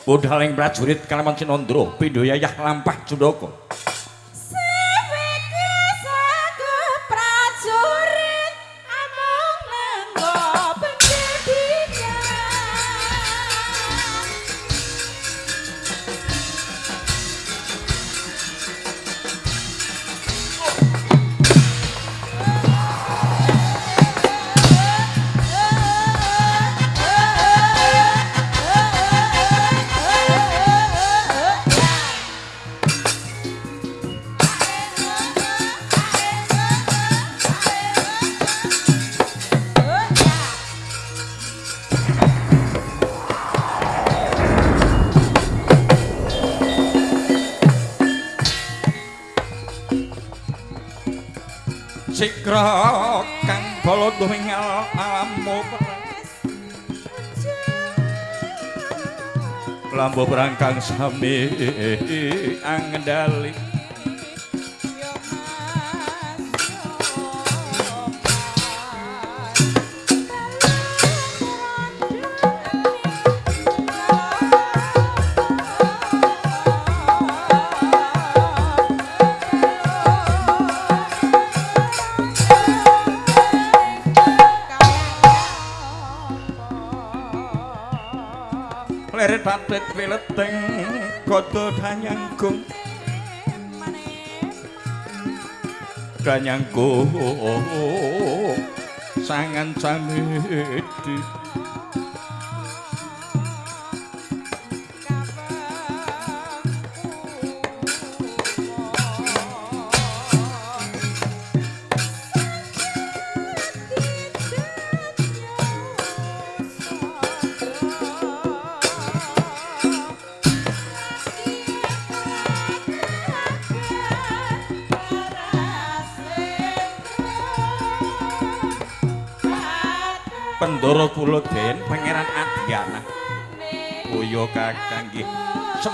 Budhaling prajurit kalaman Sinandra pindha yayah lampah Jundaka. Kang sami angendali danyanggung sangan samedi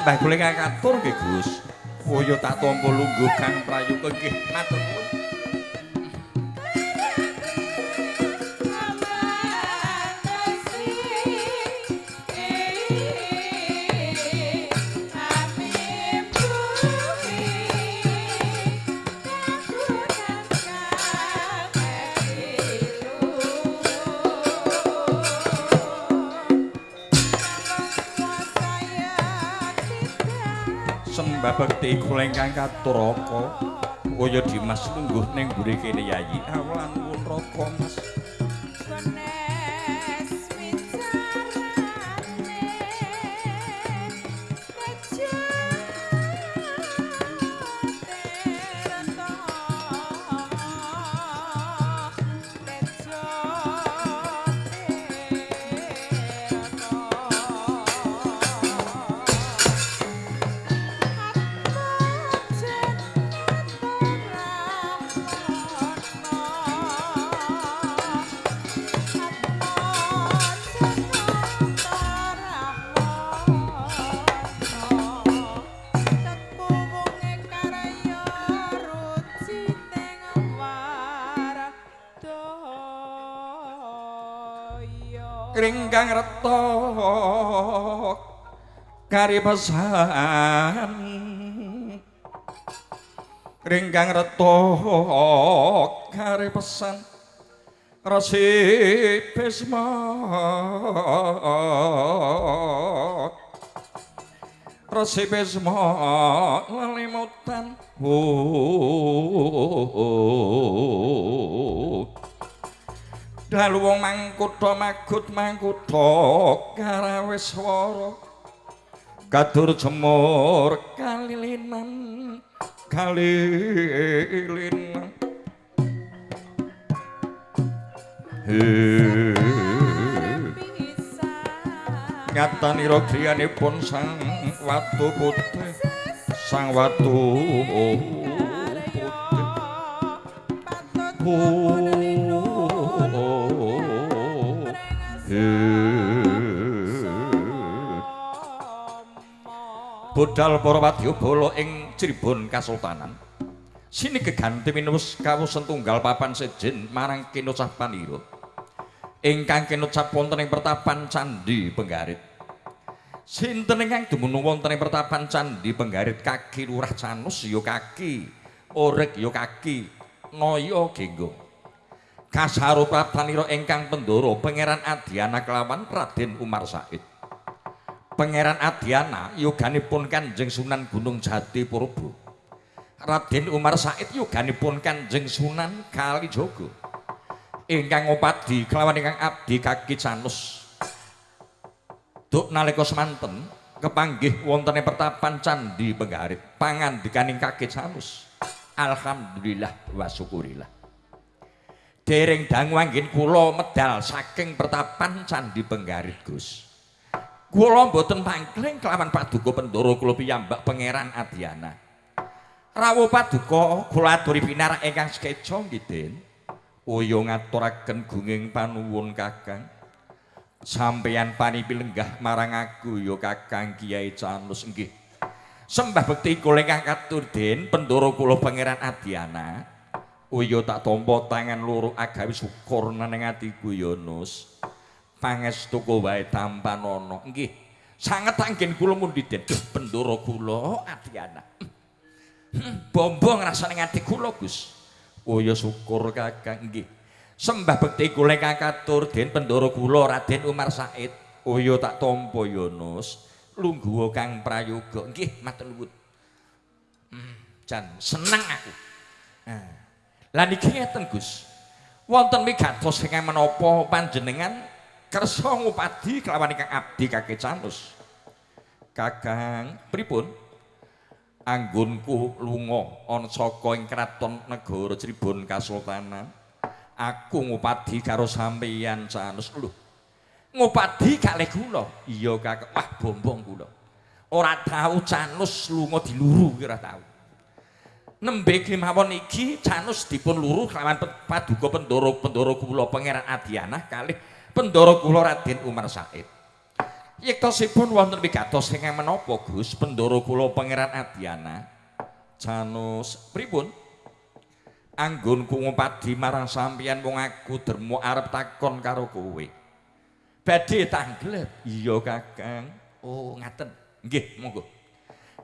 Sembah kula katur nggih Gus. Uya tak tampa lungguh Kang Prayuga nggih matur bekti kula ingkang katuraka. Uya Dimas lungguh ning mburi kene yayi. Awalan putraka Mas. Kari pesan Ringkang reta kari pesan Resi Bisma Resi Bisma lelimutan dalu wong mangkutha magut mangkutha karaweswara kadur jemur kalilinan kalilinan. Ngatanira griyanipun sang watu putih sang watu putih Budal para wadyabala ing Cirebon Kasultanan. Sini geganti minus kawusen tunggal papan sejen marang kinocah panira. Ingkang kinocap wonten ing pertapan Candi Penggarit. Sinten ingkang dumunung wonten ing pertapan Candi Penggarit Kaki Lurah Canus ya kaki, Orek ya kaki, Noya Genggo. Kasarupatanira ingkang pendoro Pangeran Adyana kelawan Raden Umar Said. Pangeran Adyana yoganipun Kanjeng Sunan Gunung Jati Purba. Raden Umar Said yoganipun Kanjeng Sunan Kalijaga. Ingkang ngopadi kelawan ingkang abdi kaki Canus. Duk nalika semanten kepanggih wontene pertapan Candi Penggarit pangandikaning Kakek Sanus. Alhamdulillah wa syukurillah. Dereng dangu anggen kula medal saking pertapan Candi Penggarit, Gus. Kula mboten pangkling kelawan paduka pendoro kula piyambak Pangeran Adyana. Rawuh paduka kula aturi pinarak ingkang sekeca nggih, Den. Uya ngaturaken gunging panuwun Kakang. sampeyan panipi lenggah marang aku ya Kakang Kiai Canus nggih. Sembah bekti kula ingkang katur den pendoro kula Pangeran Adyana. Uya tak tampa tangan loro agawe syukur nang atiku ya Nus. Pangestu wae tampan ana. Nggih. Sanget anggen kula mundi den pendoro kula Adyana. Bombong rasane ati kula Gus. Uya syukur Kakang nggih. Sembah bekti kula ingkang katur den pendoro kula Raden Umar Said. Uya tak tampa Yunus. Lungguh Kang Prayoga. Nggih, matur nuwun. Hmm, jan seneng aku. Nah. Lah niki ngeten Gus. Wonten migatos ingkang menapa panjenengan kersa ngupadi kelawan ingkang abdi Kakek Canus. Kakang pripun? Anggonku lunga ana saka ing kraton negara Cirebon Kasultanan. aku ngupadi karo sampeyan Canus lho. Ngupadi kalih kula. Iya Kakek, wah bombong kula. Ora tau Canus lunga diluru ora tau. Nembe kemawon iki Canus dipun luru kelawan paduka pendoro-pendoro kula Pangeran Adyana kalih pendoro kula Raden Umar Said. Yektosipun wonten wigatos ingkang menapa Gus pendoro kula Pangeran Adyana? Canus pripun? anggonku ngupadi marang sampeyan wong aku dermo arep takon karo kowe. Badhe tanglet. Iya, Kakang. Oh, ngaten. Nggih, monggo.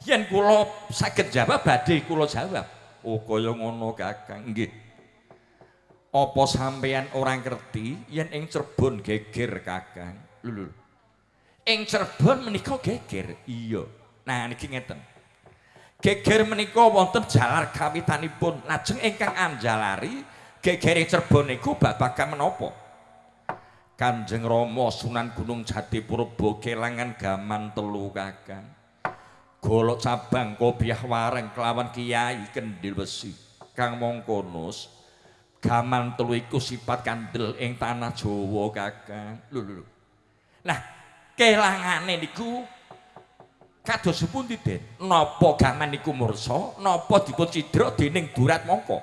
Yen kula saged jawab badhe kula jawab. Oh, kaya ngono, Kakang. Nggih. Apa sampeyan ora ngerti yen ing Cirebon geger, Kakang? Lho, Ing Cirebon menika geger. Iya. Nah, niki ngeten. geger menika wonten jalar kawitanipun lajeng ingkang anjalari gegering Cirebon niku babagan menapa Kanjeng Rama Sunan Gunung Jati Purba kelangan gaman telu kakang golok cabang kopiah wareng kelawan kiai kendil besi kang mongkonus gaman telu iku sifat kandel ing tanah Jawa kakang lho lho nah kelangane niku kados pundi Den napa gaman niku mursa? Napa dipun cidra dening durat mongko?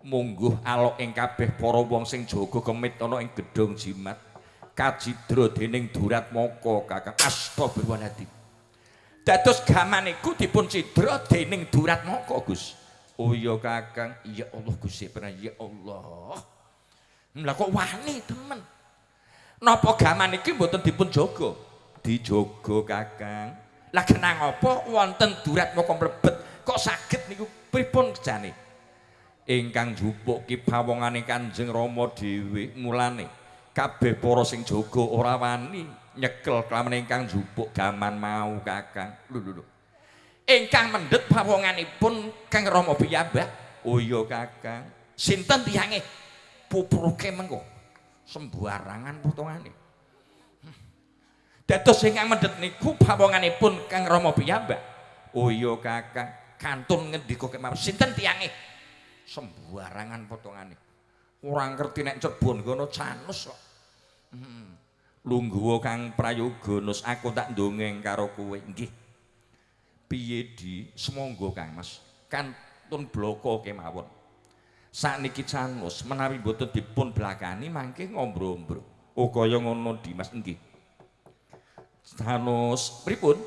Mungguh alok ing kabeh para wong sing jaga kemit ana ing gedhong jimat. Kacidra dening durat mongko kakang astagfirullahaladzim. Dados gaman niku dipun cidra dening durat mongko Gus oh iya kakang ya Allah Gusti pernah ya Allah. Lha kok wani temen? Napa gaman iki mboten dipun jaga? Dijogo kakang. Lah kenang apa wonten durat moko mlebet kok saged niku pripun jane? Ingkang jupuk ki pawongane Kanjeng Rama dhewe mulane. Kabeh para sing jaga ora wani nyekel kelawan ingkang jupuk gaman mau kakang. Lho lho lho ingkang mendhet pawonganipun Kang Rama piyambak oh iya kakang sinten tiyange pupruke mengko sembarangan potongane Dados ingkang mendhet niku pawonganipun Kang Rama piyambak. Oh iya Kakang, kantun ngendika kemawon sinten tiyange? Sembarangan potongane. Ora ngerti nek cebon kono canus kok. Hmm. Lungguh Kang Prayoga aku tak ndongeng karo kowe nggih. Piye di semonggo Kang Mas. Kantun bloko kemawon. Sakniki canus menawi boten dipun blakani mangke ngombro-ombro. Oh kaya ngono Dimas nggih. Sanus pripun?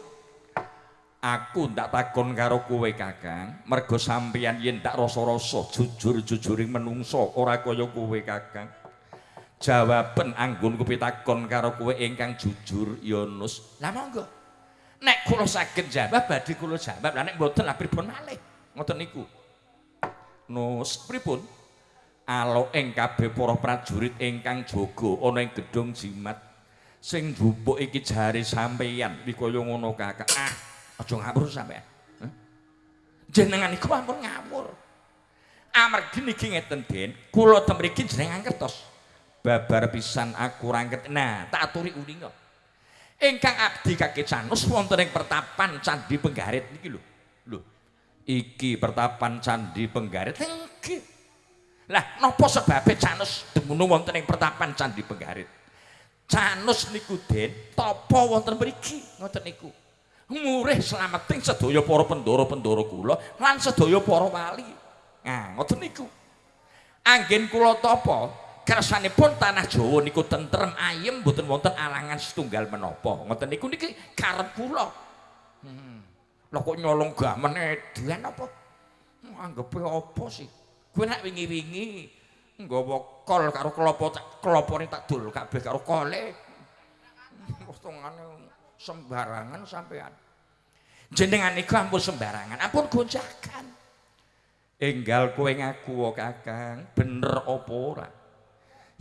Aku ndak takon karo kowe Kakang, mergo sampeyan yen tak rasa-rasa jujur-jujuring menungso ora kaya kowe Kakang. jawaban anggun kupitakon karo kowe ingkang jujur ya Nus. Lah monggo. Nek kula saged jawab badhe kula jawab. Lah nek mboten lah pripun malih. Ngoten niku. Nus pripun? Alo ing kabeh para prajurit ingkang jaga ana ing gedung jimat sing njupuk iki jare sampeyan iki kaya ngono kakak. Ah, aja ngawur sampeyan. Jenengan iku ampun ngawur. Amargi niki ngeten Den, kula temriki jenengan kertos. Babar pisan aku rangket. Nah, tak aturi uninga. Ingkang abdi kaki canus wonten ing pertapan Candi Penggarit niki lho. Lho. Iki pertapan Candi Penggarit. Nggih. Lah, napa sebabe canus dumunung wonten ing pertapan Candi Penggarit? Canus niku Den, tapa wonten mriki? Ngoten niku. Murih slameting sedaya para pendoro-pendoro kula lan sedaya para wali. Nah, ngoten niku. Anggen kula tapa kersanipun tanah Jawa niku tentrem ayem mboten wonten alangan setunggal menapa. Ngoten niku niki karep kula. Hmm. Lah kok nyolong gamen edian apa? Anggepe apa sih? Kowe nek wingi-wingi nggawa kol karo klopo klopone tak dul kabeh karo kole. Postongane sembarangan sampean. Jenengan niku ampun sembarangan, ampun gonjakan. enggal kowe ngaku Kakang, bener apa ora?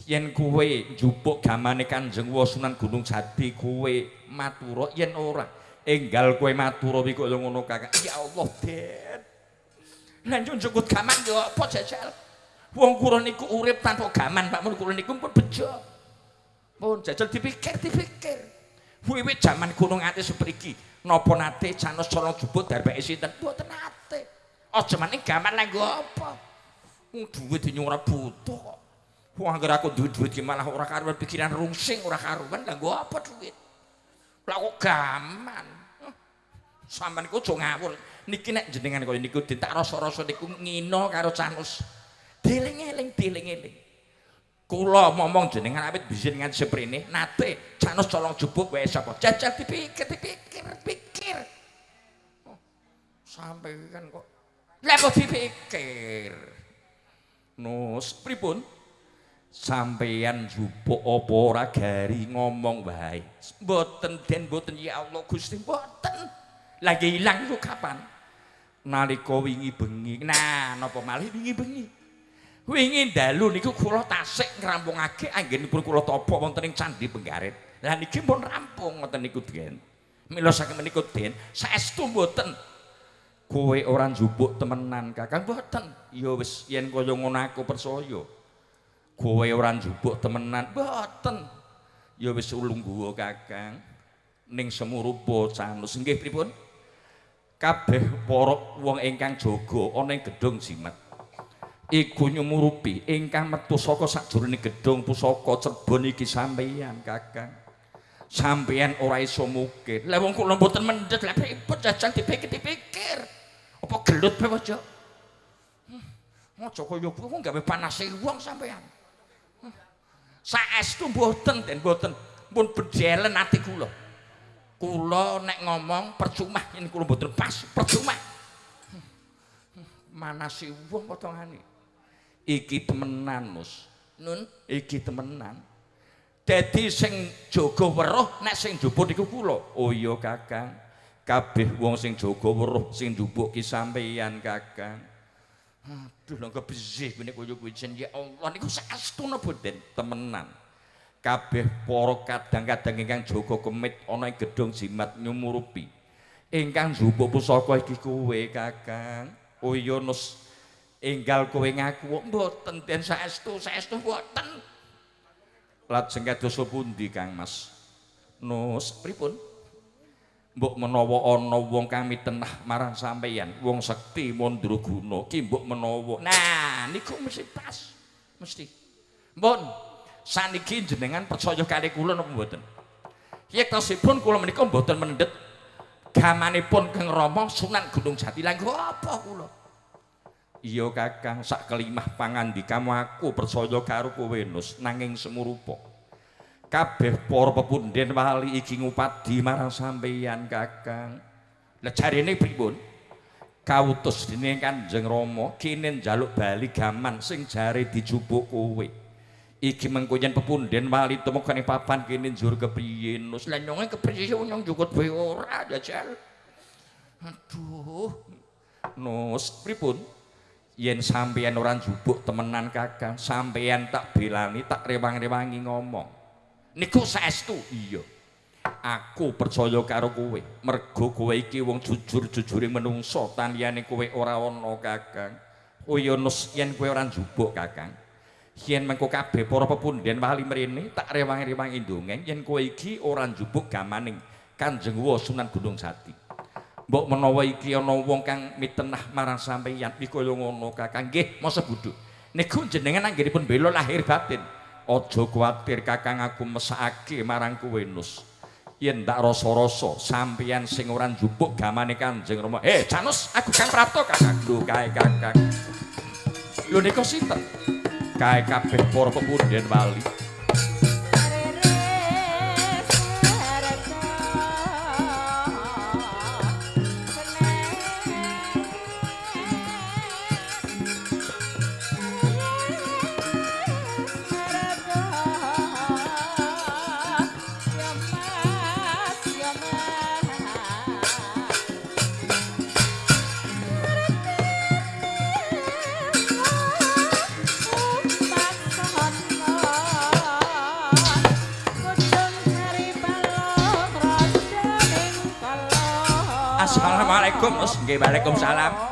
Yen kowe njupuk gamane Kanjeng Sunan Gunung Jati kowe matura yen ora, enggal kowe matura wi kaya ngono Kakang. Ya Allah, Den. Lah njupuk gaman yo apa jajal? Wong kula niku urip tanpa gaman, Pak mun kula niku pun bejo. Pun jajal dipikir-dipikir. Wiwit jaman Gunung Ati sepriki, napa nate canos colong jupuk darbeke sinten? Mboten nate. Aja maning gaman lha apa? Wong duwe dinyo ora butuh kok. Wong anggere aku duwe-duwe iki malah ora karuan pikiran rungsing ora karuan lha apa duit? Lah kok gaman. Sampeyan iku aja ngawur. Niki nek jenengan kaya niku ditak rasa-rasa niku ngino karo Canus. Deling-eling, deling-eling. Kula momong jenengan awit bisin nganti seprene nate Canus colong jupuk wae sapa? Jajal dipikir, dipikir, pikir. Oh, sampai kan kok Lah kok dipikir. Nus, pripun? Sampeyan jupuk apa ora gari ngomong wae. Mboten den mboten ya Allah Gusti mboten. Lagi ilang iku kapan? Nalika wingi bengi. Nah, napa malih wingi bengi? Wingi dalu niku kula tasik ngrampungake anggenipun kula tapa wonten ing Candi Penggarit. Lah niki pun rampung ngoten niku, Den. Mila saking menika, Den, saestu mboten kowe ora njupuk temenan kakang mboten ya wis yen kaya ngono aku percaya kowe ora njupuk temenan. Mboten ya wis ulungguwa kakang. Ning semurupa canus. Nggih pripun? Kabeh para wong ingkang jaga ana ing gedung jimat. Iku nyumurupi ingkang metu saka sajroning gedung pusaka cerbon iki sampeyan kakang. Sampeyan ora iso mukir. Lha wong kula mboten mendhet. Lha pripun jajal dipikir-pikir apa gelut bae aja aja kaya kuwi gawe panase wong sampean hmm. Saestu mboten den mboten. Pun bedelen ati kula. Kula nek ngomong percuma. Yen kula mboten pas percuma. Manase wong potongane iki temenan mus. Nun? Iki temenan. Dadi sing jaga weruh nek sing njupuk iku kula. Oh iya kakang. Kabeh wong sing jaga weruh sing njupuk ki sampeyan kakang aduh lho kebesih kene koyo kuwi ya Allah niku saestuna boten? Temenan. Kabeh para kadang-kadang ingkang jaga kemit ana ing gedung jimat nyumurupi. Ingkang njupuk pusaka iki kowe kakang. Oh iya nus. Enggal kowe ngaku mboten den saestu saestu mboten? Lajeng kados pundi Kang Mas? Nus pripun mbok menawa ana wong kang mitenah marang sampeyan wong sekti mandraguna ki mbok menawa. Nah niku mesti pas mesti. Mbon saniki jenengan percaya kali kula napa mboten? Yektosipun kula menika mboten mendhet gamanipun Kang Rama Sunan Gunung Jati. Lha apa kula? Iya kakang sak kelimah pangandikamu aku percaya karo kowe nus nanging semurupa kabeh para pepunden wali iki ngupadi marang sampeyan Kakang. Lah jarene pripun? Kautus dening Kanjeng Rama kene njaluk bali gaman sing jare dijupuk kowe. iki mengko yen pepunden wali temokane papan kene njur kepriye nus lan nyong kepriye nyong jukut bae ora jajal aduh nus pripun yen sampeyan ora njubuk temenan kakang sampeyan tak belani tak rewang-rewangi ngomong niku saestu? Iya. Aku percaya karo kowe. Mergo kowe iki wong jujur-jujure menungso taniyane kowe ora ana kakang. Oh iya nus yen kowe ora njubuk kakang. Yen mengko kabeh para pepunden wali mrene tak rewang-rewangi ndongeng yen kowe iki ora njubuk gamaning Kanjeng Sunan Gunung Jati. Mbok menawa iki ana wong kang mitenah marang sampeyan iki kaya ngono kakang. Nggih masa bodho niku jenengan anggenipun bela lahir batin aja kuwatir kakang aku mesake marang kowe nus yen tak rasa-rasa sampeyan sing ora njupuk gamane Kanjeng Rama. Eh, Janus, aku kan prapto kakak. Lho kae kakak. Lho nika sinten? Kae kabeh para pepunden wali. Assalamualaikum. Nggih, Waalaikumsalam. mriki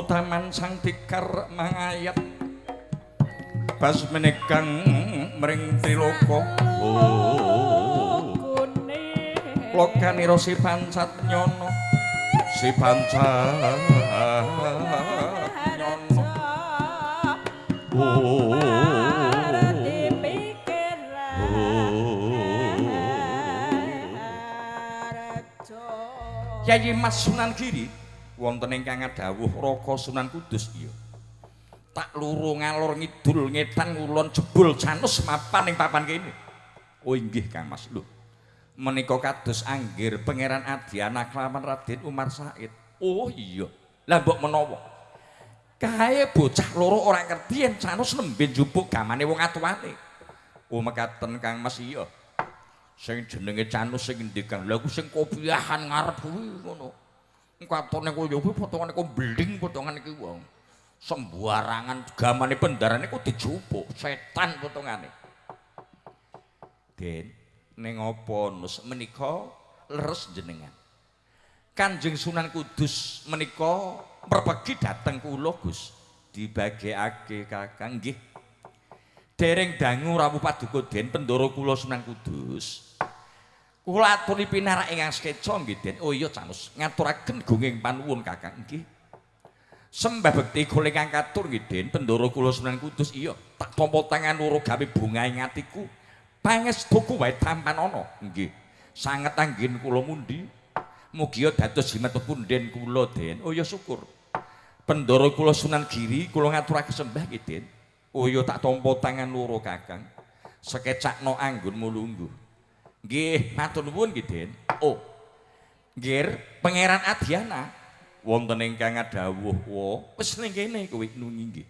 kutaman sang dikar mangayat. Bas menekang mring triloko lokaniro si pancat nyono. Si pancat nyono. Yayi Mas Sunan Giri wonten ingkang dawuh Raka Sunan Kudus iya. Tak luru ngalor ngidul ngetan ngulon jebul canus mapan ing papan kene. Oh inggih Kang Mas lho. Menika kados anggir Pangeran Adyana kelawan Raden Umar Said. Oh iya. Lah mbok menawa kae bocah loro ora ngerti yen canus nembe njupuk gamane wong atuwane. Oh mekaten Kang Mas iya. Sing jenenge Canus sing ngendikan, lha ku sing kopiahan ngarep kuwi ngono. Katone koyo kuwi potongane kok bling potongane iki wong. Sembarangan gamane pendarane kok dijupuk, setan potongane. Den, ning apa nus menika leres jenengan. Kanjeng Sunan Kudus menika perpegi dateng kula Gus. Dibagekake Kakang nggih. Dereng dangu rawuh paduka Den Pendoro kula Sunan Kudus. Kula aturi pinarak ingkang skeca nggih Den. Oh iya Canus, ngaturaken gunging panuwun Kakang nggih. Sembah bekti kula ingkang katur nggih Den Pendoro kula Sunan Kudus. Iya, tak tampa tangan loro gawe bunga ing atiku. Pangestuku wae tampan ana. Nggih. Sanget anggen kula mundi. Mugi dados jimat punden kula Den. Oh iya syukur. Pendoro kula Sunan Giri kula ngaturake sembah nggih Den. Oh iya tak tampa tangan loro Kakang. Sekecakno anggonmu lungguh. Nggih, matur nuwun nggih, Den. Oh. Nggih, Pangeran Adyana wonten ingkang dawuh, "Wo, wis ning kene kowe nungi nggih."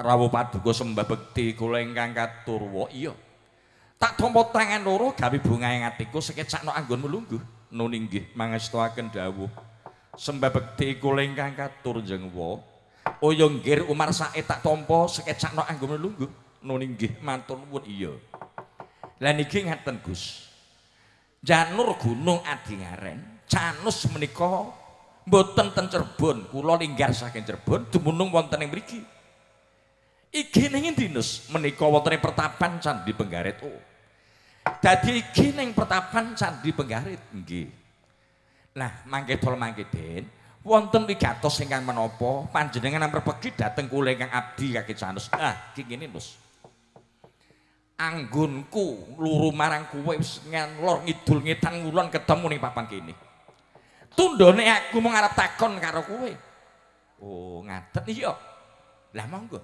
Rawuh paduka sembah bekti kula ingkang katur, "Wo, iya." Tak tampa tangan loro gawe bunga ing atiku sekecakno anggonmu lungguh. Nuni nggih, mangestuaken dawuh. Sembah bekti kula ingkang katur, Jeng Wo. Oh ya nggih Umar Said tak tampa sekecakno anggo lungguh. Nuni nggih matur nuwun iya. Lah niki ngaten Gus. Janur Gunung Adingaren, Canus menika mboten ten Cirebon, kula linggar saking Cirebon dumunung wonten ing mriki. Iki ning endi Nus? Menika wonten ing pertapan Candi Penggarit. Oh. Dadi iki ning pertapan Candi Penggarit nggih. Lah mangke tol mangke Den. wonten wigatos ingkang menapa panjenengan ampun pergi dhateng kula ingkang abdi kaki Canus. Ah, iki ngene, Mus. Anggonku luru marang kowe wis ngelor ngidul ngetan ngulon ketemu ning papan kene. Tundone aku mau ngarep takon karo kowe. Oh, ngaten iya. Lah monggo.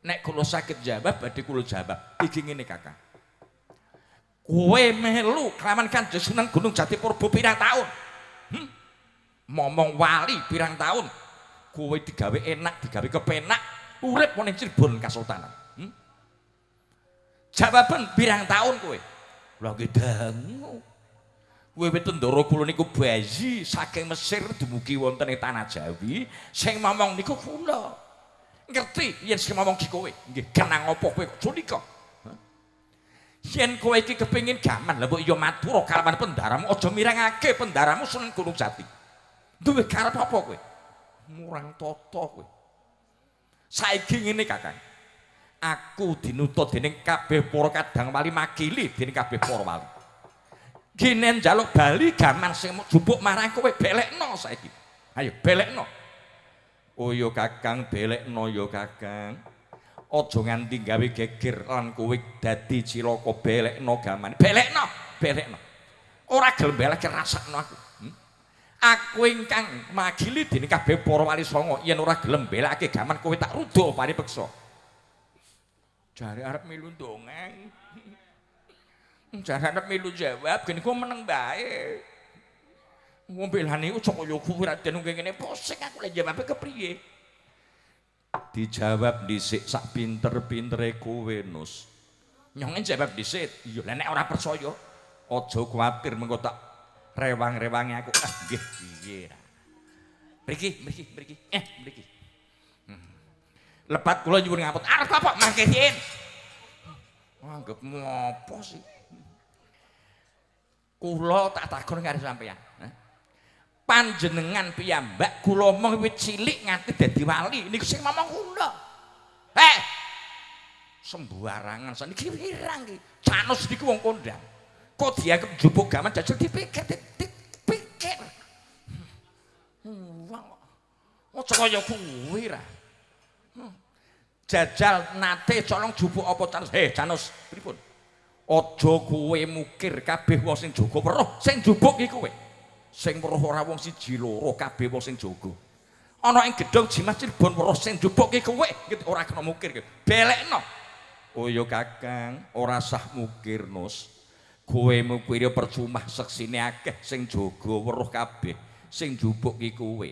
Nek kula sakit jawab badhe kula jawab. Iki ngene, Kakak. Kowe melu kelaman Kanjeng Sunan Gunung Jatipurba pirang taun? Hm? momong wali pirang tahun kowe digawe enak digawe kepenak urip ning Cirebon Kasultanan hmm? Jawaban pirang tahun kowe. Lha nggih dangu. Kowe tendara kula niku bayi saking Mesir dumugi wonten ing tanah Jawi sing momong niku kula. Ngerti? Yen sing momong ki kowe. Nggih kenang apa kowe punika? Yen kowe iki kepengin gaman lha mbok ya matur kalawan pendaramu aja mirangake pendaramu Sunan Gunung Jati. Duwe karep apa kowe? Murang tata kowe. Saiki ngene Kakang. Aku dinutut dening kabeh para kadang wali makili dening kabeh para wali. Ginen njaluk bali gaman sing jupuk marang kowe belekno saiki. Ayo belekno. Oh yo Kakang belekno yo Kakang. Aja nganti gawe geger lan kowe dadi cilaka belekno gaman. Belekno, belekno. Ora gelem belek rasakno aku. aku ingkang magili dening kabeh para wali songo yen ora gelem belake gaman kowe tak rudo paripeksa jare arep milu dongeng jare arep milu jawab gene ku meneng bae wong belani ojo kaya kuwi raden ngene pusing aku lek jawab kepriye dijawab dhisik sak pinter-pintere kowe nus nyong jawab dhisik iya nek ora percaya aja kuwatir mengko tak rewang-rewangi aku. Ah, nggih, piye ra. Mriki, mriki, mriki. Eh, mriki. Hmm. Lepat kula nyuwun ngapun. Arep apa mangke sin? Anggep ngopo sih? Kula tak takon karo sampeyan. Panjenengan piyambak kula omong wit cilik nganti dadi wali. Niku sing ngomong kula. Eh. Sembarangan saniki pirang iki? Canus niku wong kondang. kok dia jupuk gaman jajal dipikir dipikir wong oh kaya kuwi ra hmm. Jajal nate colong jupuk apa canus he canus pripun? Aja kowe mukir kabeh wong sing jaga weruh. Sing jupuk iki kowe. Sing weruh ora wong siji loro kabeh wong sing jaga. Ana ing gedhong jimat cirebon weruh sing jupuk iki kowe. Ora kena mukir belekno. Oh ya kakang. Ora sah mukir nus. Kowe mukire percuma seksine akeh sing jaga weruh kabeh. Sing jupuk ki kowe.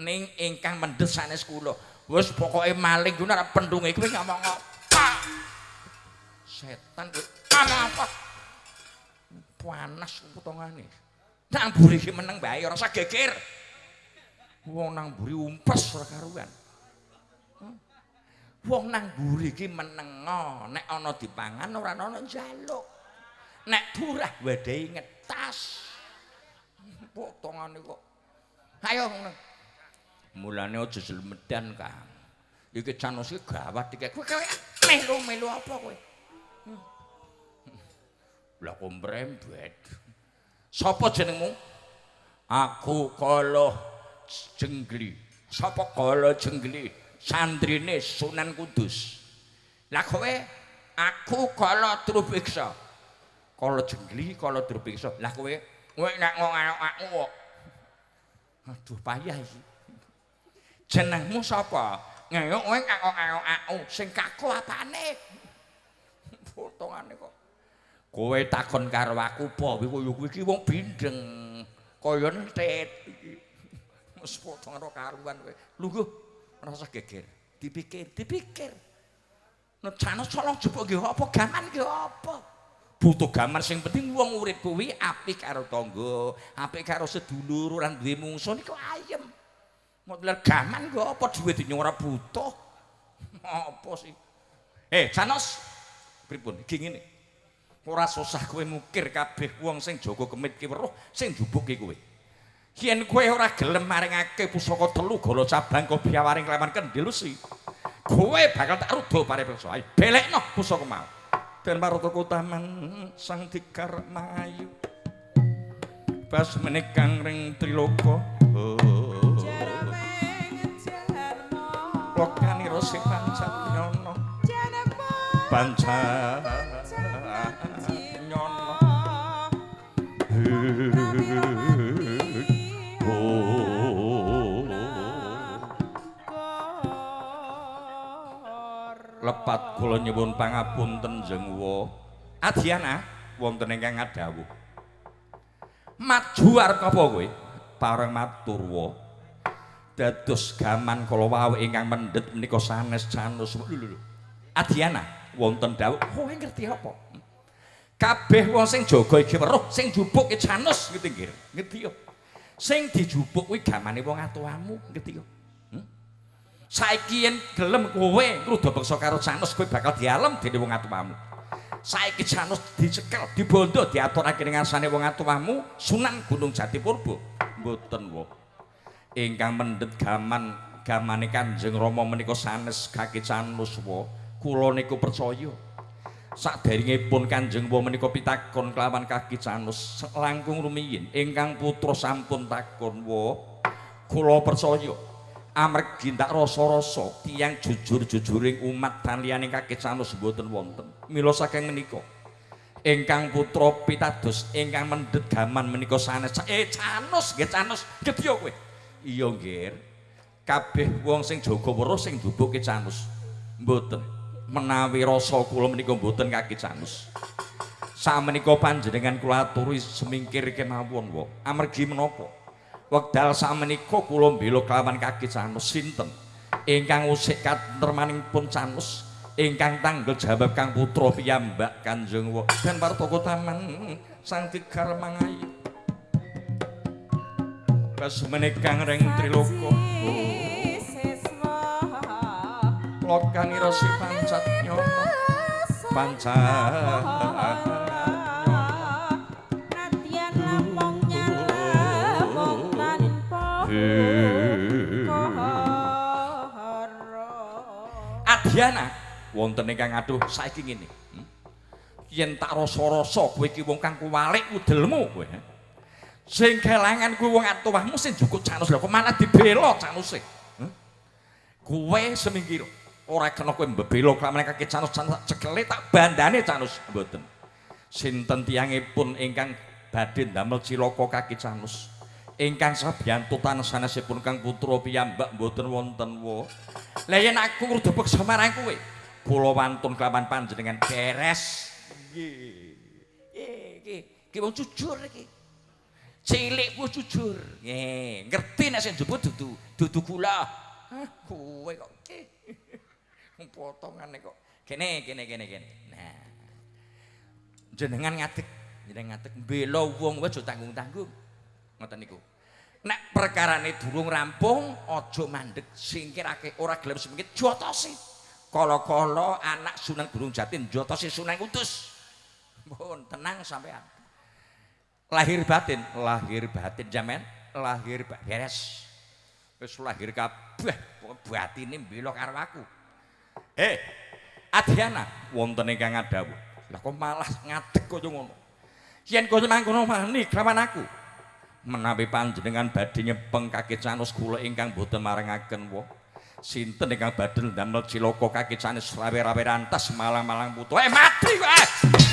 Ning ingkang mendhes sanes kula wis pokoke maling kuwi nek pendunge kowe ngomong apa setan ngomong apa panas potongane. Nang mburi iki meneng bae ora usah geger. Wong nang mburi umpes ora karuan. Wong nang mburi iki menengo, nek ana dipangan ora ana njaluk. Nek burah wedehi ngetas. Potongane kok. Ayo ngono. Mulane aja jlemedan, Kang. Iki canus iki gawat iki. Kowe melu-melu apa kowe? Hmm. Lah kok mrembet. Sapa jenengmu? Aku Kala Jenggli. Sapa Kala Jenggli? Sandrine Sunan Kudus. Lah kowe aku Kala Trubiksa. Kala Jenggli, Kala Trubiksa. Lah kowe kowe nek ngono aku kok. Aduh payah iki. Jenengmu sapa? Ngeyok kowe kok aku sing kaku apane? Potongane kok. Kowe takon karo aku apa? Kowe kuwi iki wong bindeng. Kaya entet iki. Wes potong karo karuan kowe. Lungguh rasa geger. Dipikir, dipikir. Nek jane solong jebuk nggih apa gaman nggih apa? Butuh gaman sing penting wong urip kuwi apik karo tangga, apik karo sedulur, ora duwe mungsuh niku ayem. Model gaman kok apa duwe dinyo ora butuh. Apa sih? Eh, Janos. Pripun? Iki ngene. ora susah kowe mukir kabeh wong sing jaga kemit ki weruh sing njubuke kowe yen kowe ora gelem maringake pusaka telu gala cabang kok biawaring kleman kendil si kowe bakal tak rudo parepeksa ayo belekno pusaka mau den maroto taman sang dikar bas menikang ring triloko Lokani rosi pancat nyono. Pancat lepat kula nyuwun pangapunten jengwa Adiana wonten ingkang ngadhawuh maju arep apa kowe pareng matur wa dados gaman kala wau ingkang mendhet menika sanes canus lho Adiana wonten dawuh kowe ngerti apa? Kabeh wong sing jaga iki weruh sing jupuk iki canus ngerti nggih? Ngerti yo. Sing dijupuk kuwi gamane wong atuamu ngerti yo. Saiki yen gelem kowe ngrudo beksa karo Janus kowe bakal dialem dening wong atuwamu. Saiki Janus dicekel, dibondo diaturake ning ngarsane wong atuwamu Sunan Gunung Jatipurba. Mboten wae. Ingkang mendhet gaman gamane Kanjeng Rama menika sanes kaki Janus wae. Kula niku percaya. Saderengipun Kanjeng Rama menika pitakon kelawan kaki Janus langkung rumiyin ingkang putra sampun takon wae. Kula percaya. amargi tak rasa-rasa tiyang jujur-jujuring umat dan liyane kakek sanus mboten wonten mila saking menika ingkang putra pitados ingkang mendhet gaman menika sanes eh canus nggih canus gedya kowe iya nggih kabeh wong sing jaga weruh sing dubuke canus mboten. Menawi rasa kula menika mboten kakek canus. Samenika panjenengan kula aturi semingkir kemawon wae amargi menapa? Wekdal samenika kula mbela kelawan kaki Canus sinten? Ingkang usik katermanipun Canus ingkang tanggel jawab Kang Putra piyambak Kanjeng Wa dan Partoko Taman Sang Tigar Mangayu Kasmene Kang Reng Triloko Lokani Rasi Pancat Nyono Pancat Adiana wonten ingkang aduh saiki ngene. Hmm? Yen tak rasa-rasa kowe iki wong kang kuwalik udelmu kowe. Sing kelangan kowe wong atuwahmu sing jukuk canus lho kok malah dibela canuse. Hmm? Kowe semingkir ora kena kowe mbebelo kelawan kaki canus cekele tak bandane canus mboten. Sinten tiyangipun ingkang badhe ndamel cilaka kaki canus. ingkang sabiyantutan sanesipun Kang Putra piyambak mboten wonten wa. Lah yen aku kudu peksa marang kowe, kula wantun kelawan panjenengan beres. Nggih. Iki, iki wong jujur iki. Cilik ku jujur. Nggih, ngerti nek sing juput dudu dudu kula. Kowe kok iki. Potongane kok. Kene, kene, kene, kene. Nah. Jenengan ngadeg jeneng ngadeg mbela wong wae tanggung-tanggung. Ngoten niku. Nek perkarane durung rampung, aja mandeg singkirake ora gelem semengit jotosi. Kala-kala anak Sunan Gunung Jati jotosi Sunan Kudus. Mohon tenang sampean. Lahir batin, lahir batin jamen, lahir beres. Wis lahir kabeh batine mbela karo aku. Eh, Adhiana wonten ingkang ngadhawuh. Lah kok malah ngadeg kaya ngono. Yen kowe mangkono wani kelawan aku. Menawi panjenengan badhe nyepeng kaki canus kula ingkang boten marengaken wong. Sinten ingkang badhe ndamel cilaka kaki canus rawe-rawe rantas malang-malang putu. Eh mati kowe. Murang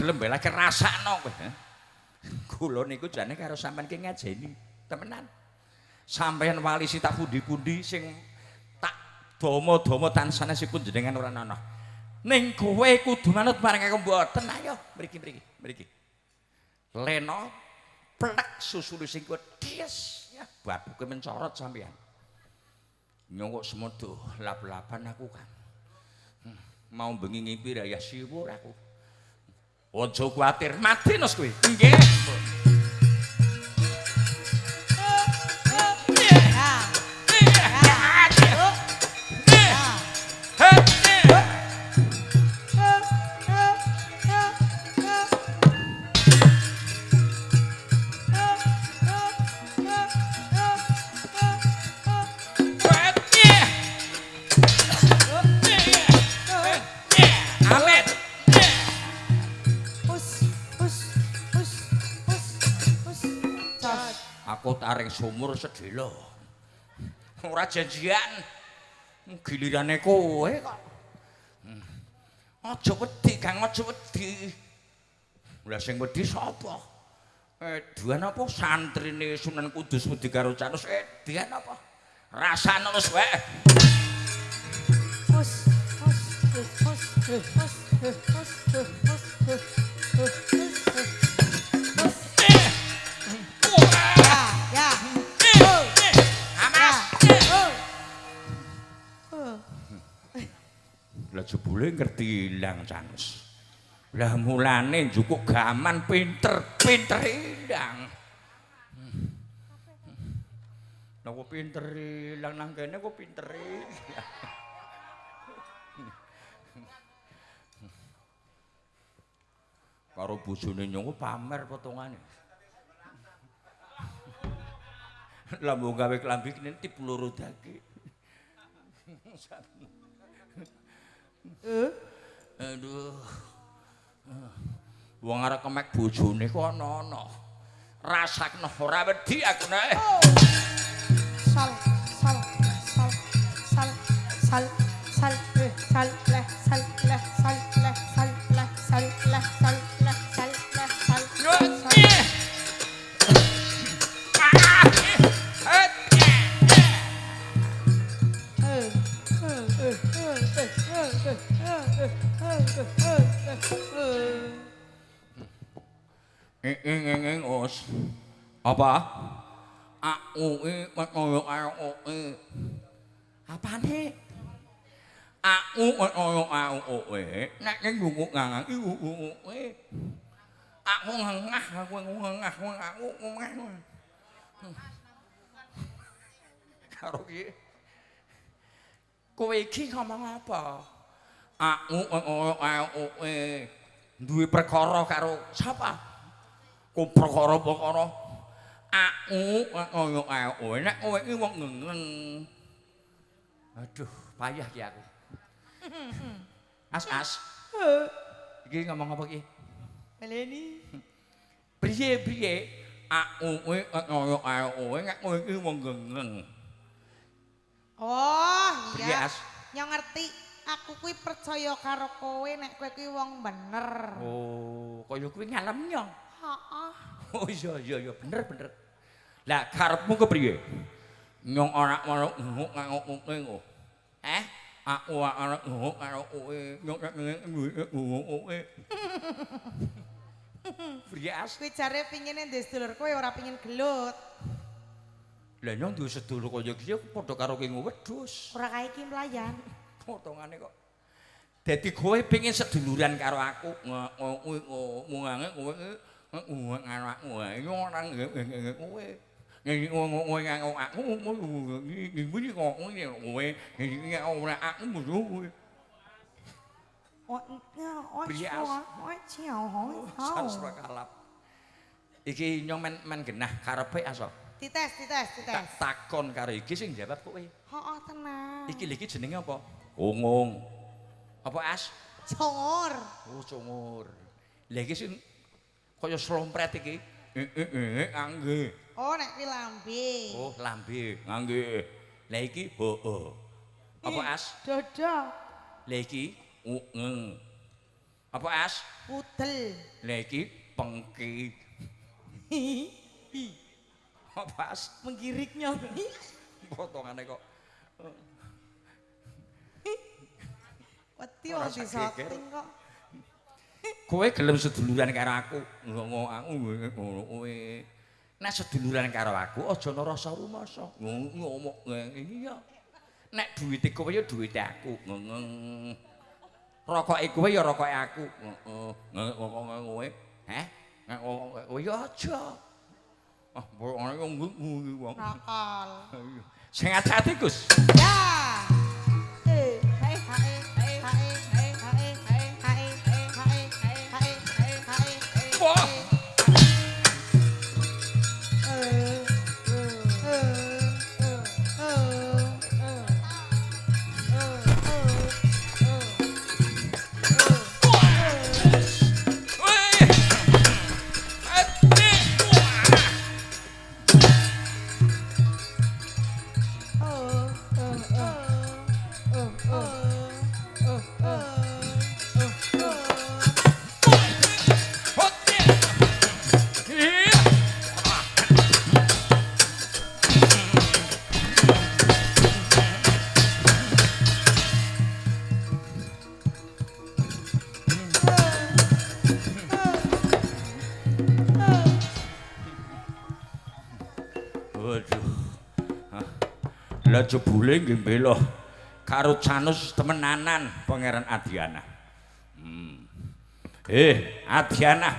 Gelem belekake rasakno kowe. Kula niku jane karo sampean ki ngajeni, temenan. Sampeyan wali si tak pundi-pundi sing tak dama-dama tansahipun jenengan ora ana. Ning kowe kudu manut marang aku mboten ayo mriki-mriki, mriki. Lena plek susule sing kuwi dies ya babuke mencorot sampeyan. Nyongkok semodo lap-lapan aku kan. mau bengi ngimpi raya siwur aku. Ojo kuatir, mati nos kuih. Nggak. Sumur sedelo. Ora janjian. Gilirane kowe kok. Hmm. Aja wedi, Kang, aja wedi. Lah sing wedi sapa? Edian apa santrine Sunan Kudus wedi karo Canus? Edian apa? Rasane wis wae. Hus, hus, hus, hus, hus, hus, hus, hus, hus, jebule ngerti ilang Canus. Lah mulane njukuk gaman pinter-pinter ilang. Lah kok pinter ilang nang kene kok pinter ilang. Karo bojone nyong pamer potongane. Lah mau gawe klambi kene tip loro dake. Aduh. Wong arek kemek bojone kok ana-ana. Rasakno ora wedi aku nek. Sal, sal, sal, sal, sal, sal, Apa? Aku koyo karo kowe. Apane? Aku koyo karo kowe. Nek ning gunguk ngangang iku kowe. Aku ngengah, aku ngengah, aku ngengah. Karo iki. Kowe iki ngomong apa? Aku koyo karo kowe. Duwe perkara karo sapa? Ku perkara-perkara aku karo kowe. Nek kowe iki wong ngengeng. Aduh, payah ki aku. As as. Iki ngomong apa ki? Meleni. Priye priye aku kowe koyo karo kowe nek kowe iki wong ngengeng. Oh, iya. Nyong ngerti. Aku kuwi percaya karo kowe nek kowe kuwi wong bener. Oh, kaya kuwi ngalem nyong. Heeh. Oh iya iya iya bener bener. Lah karepmu kepriye? Nyong ora ono nguk nguk nguk. Eh? Aku ora nguk karo kowe. Nyong nguk kowe. Priye as? Kuwi jare pingine ndek sedulur kowe ora pingin gelut. Lah nyong duwe sedulur kaya iki padha karo kowe wedhus. Ora kae iki mlayan. Potongane kok. Dadi kowe pengen seduluran karo aku. Kowe ngomongange kowe Iki kowe. Aku. Kok ngene kowe. Ora aku kowe. Oh, oh, oh, kalap. Nyong men men genah karepe aso. Dites, dites, dites. Tak takon karo iki sing jawab kowe. Heeh, tenang. Iki lho iki jenenge apa? Ungung. Apa as? Congor. Oh, cungur. Lah iki sing kaya slompret iki. Eh eh eh ngangge. Oh, nek kuwi lambe. Oh, lambe ngangge. Lah iki hoo. Apa as? Dodo. Lah iki ungeng. Apa as? Pudel. Lah iki pengki. Apa as? Menggiriknya. Potongane kok. Wedi Ora wong disoting kok. Kowe gelem seduluran karo aku. Ngono aku ngono kowe. Nek seduluran karo aku aja ana rasa rumasa. Ngomong iki ya. Nek duwite kowe ya duwite aku. Ngeng. Rokoke kowe ya rokoke aku. Heeh. Ngomong kowe. Heh? Nek kowe ya aja. Ah, wong ngungu wong. Nakal. Sing ati-ati Gus. Ya. Jebule nggih mbela karo Canus temenanan Pangeran Adiana. Hmm. Eh, Adiana.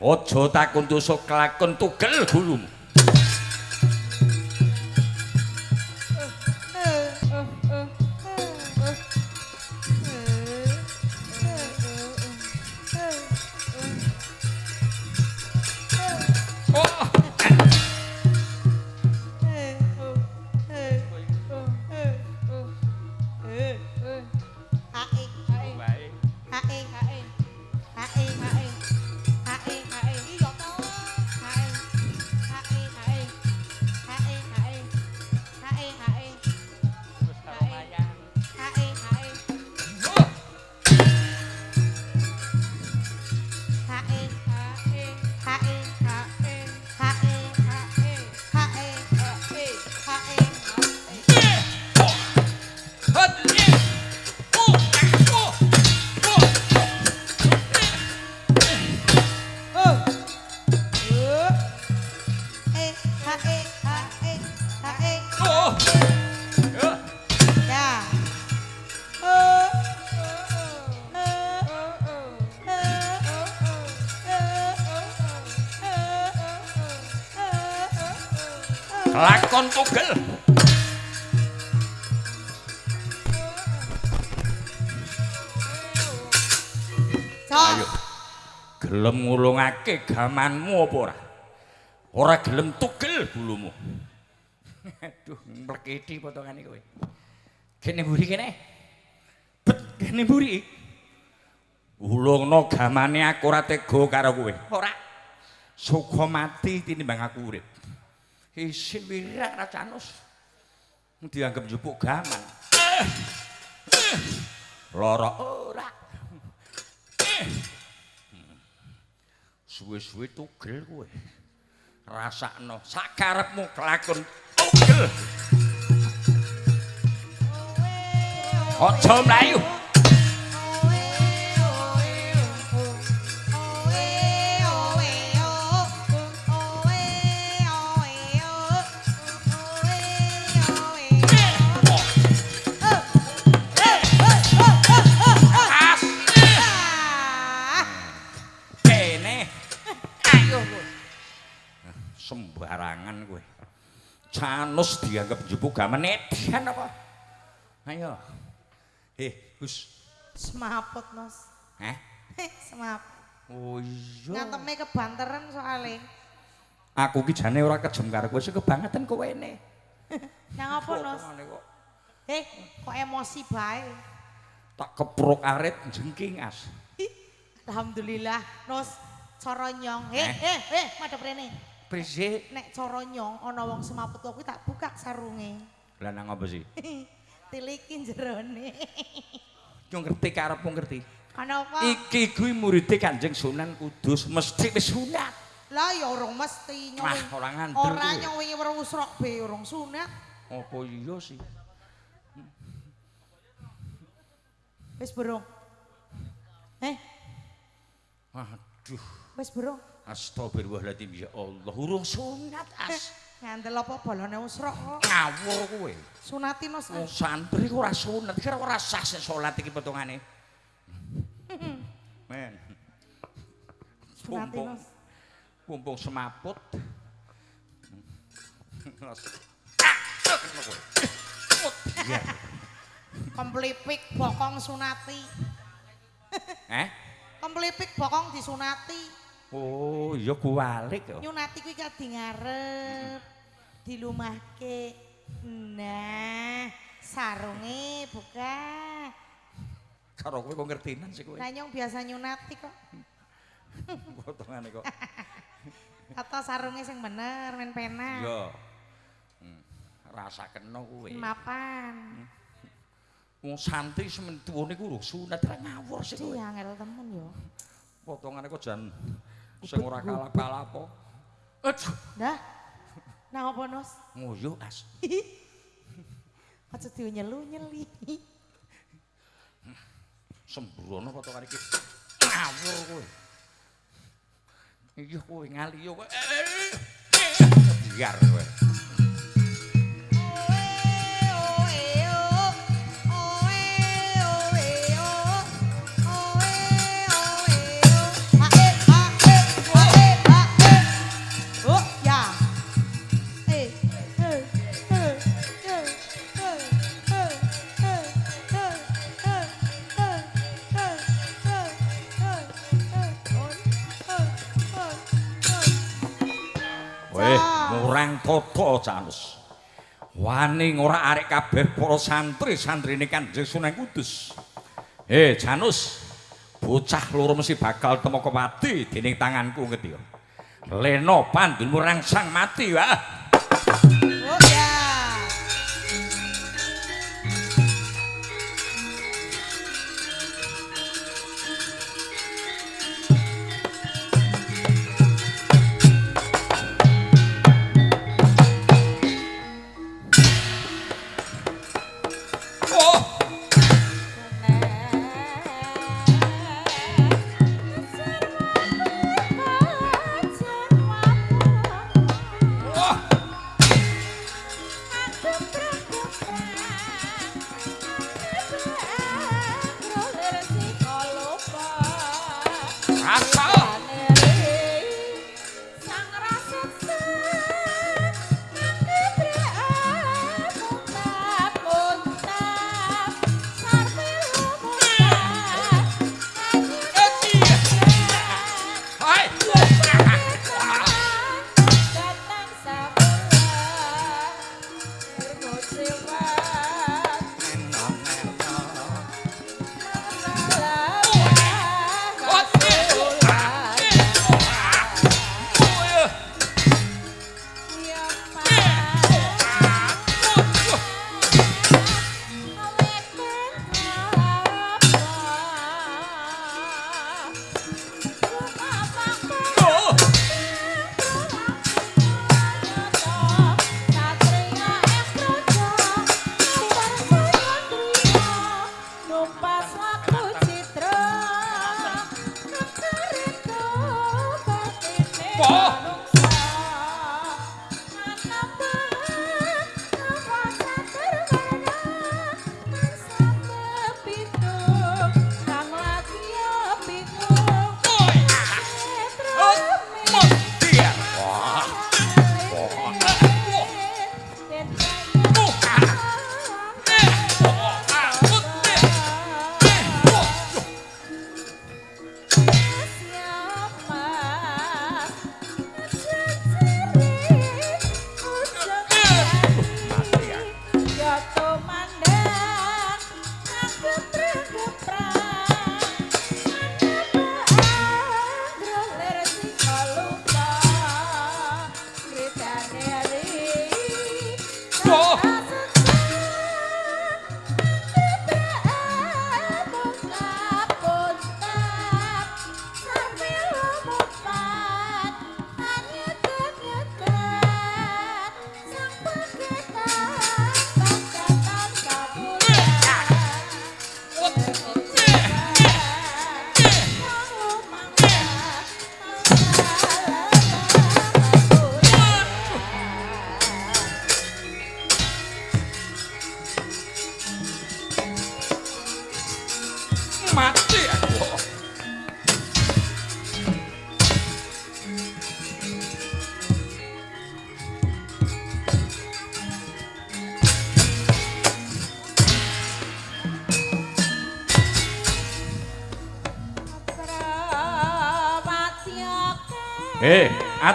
Aja takun tusuk kelakon tugel gurumu. Ngulungake gamanmu apa ora? Ora gelem tugel bulumu. Aduh, mlekiti potongane kowe. Kene mburi kene. Bet kene mburi. Ulungno gamane aku ora tega karo kowe. Ora. Suka mati tinimbang aku urip. Isin wirak ra canus. dianggap njupuk gaman. Lara ora. Suwe-suwe tugel kowe. Rasakno sakarepmu kelakon tugel. Aja mlayu. Canus dianggap njupuk gaman edian apa? Ayo. Heh, Gus. Semaput, Mas. Heh. Semaput. Oh iya. Nganteme kebanteran soalnya. Aku ki jane ora kejem karo kowe, sing kebangetan kowe ne. Yang apa, Nos? Potongane kok Eh, kok emosi bae. Tak kepruk arit jengking as. Alhamdulillah, Nos. Cara nyong. Eh, Eh. eh, eh, madhep rene. Prisi. Nek cara nyong ana wong semaput kuwi tak buka sarunge. Lah nang apa sih? Tilikin jerone. Yo ngerti karepmu ngerti. Kenapa? Iki kuwi muridé Kanjeng Sunan Kudus, mesti wis sunat. Lah ya urung mesti nyong. Wah, ora ngandel Ora nyong wingi weruh usrok be urung sunat. Apa iya sih? Wis burung. Eh, Aduh, wis burung. Astagfirullahaladzim ya Allah, urung sunat Eh, as. ngandel apa balone usrok kok. Ngawur kowe. Sunati Nos. Wong santri ora sunat, kira ora sah sing salat iki potongane. Men. Sunati Nos. pumpung semaput. Biar. Kemplipik bokong sunati. Eh? Kemplipik bokong disunati. Oh, iya kualik ya. Nyunati kuwi kadi ngarep. Dilumahke. Nah, sarunge buka. Karo kowe kok ngertinan sih kowe. Lah nyong biasa nyunati kok. Potongane kok. Kata sarunge sing bener men pena. Iya. Hmm. Rasa kena kowe. Mapan. Wong santri semen tuwane ku urung sunat ra ngawur sih kowe. Iya angel temen yo. Potongane kok jan sing ora kalap-kalap apa. Aduh, Dah. Nang apa Nos? ngoyo as. Aja dinyelu-nyeli. Sembrono potongane iki. Ngawur kowe. Iya kowe ngali yo kowe. Biar kowe. Ngurang toto Canus. Wani ngora arek kabeh para santri-santrine Kanjeng Sunan Kudus. Eh, Janus, bocah loro mesti bakal temoko mati dening tanganku ngerti ya. Leno pandunmu rangsang mati, wah.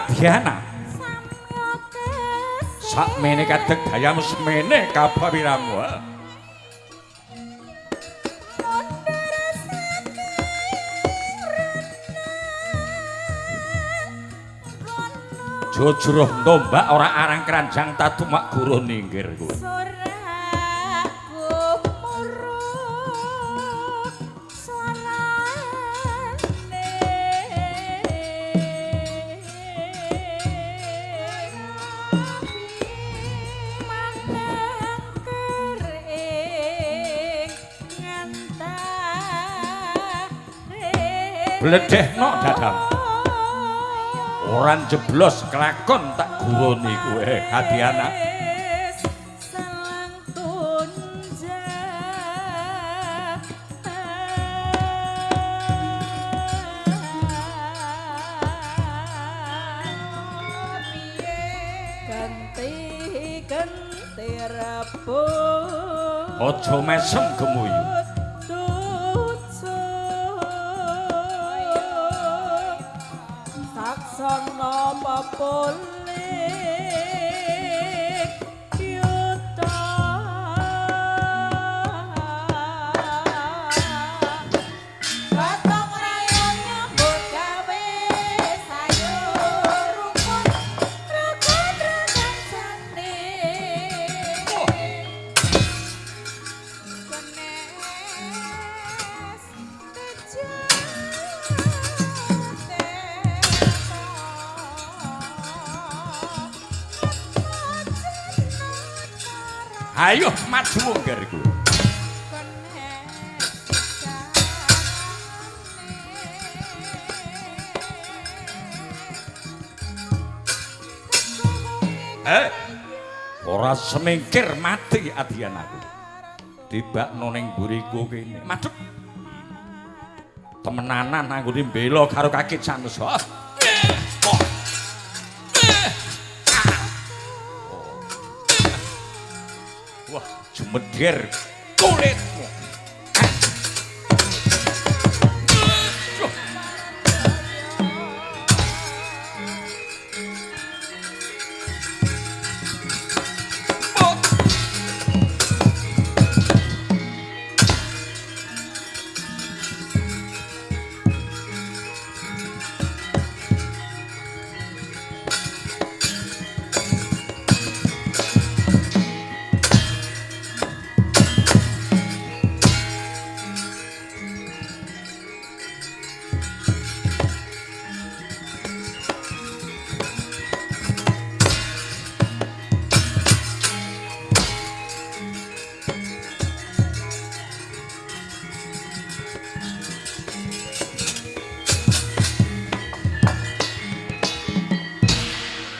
Eh, Adhiana. Sakmene kadeg dayamu semene kabawiramu. Jujur ndombak ora arang keranjang tatumak guru ninggir kuwi. Bledehno dadang. Ora jeblos kelakon tak guruni kowe Adiana. Aja mesem gemuyu. Semingkir mati Adianaku. Tibakno ning buriku kene. Madhep. Temenanan anggone mbela karo kaki Sanus. Oh. Oh. Wah, jumedher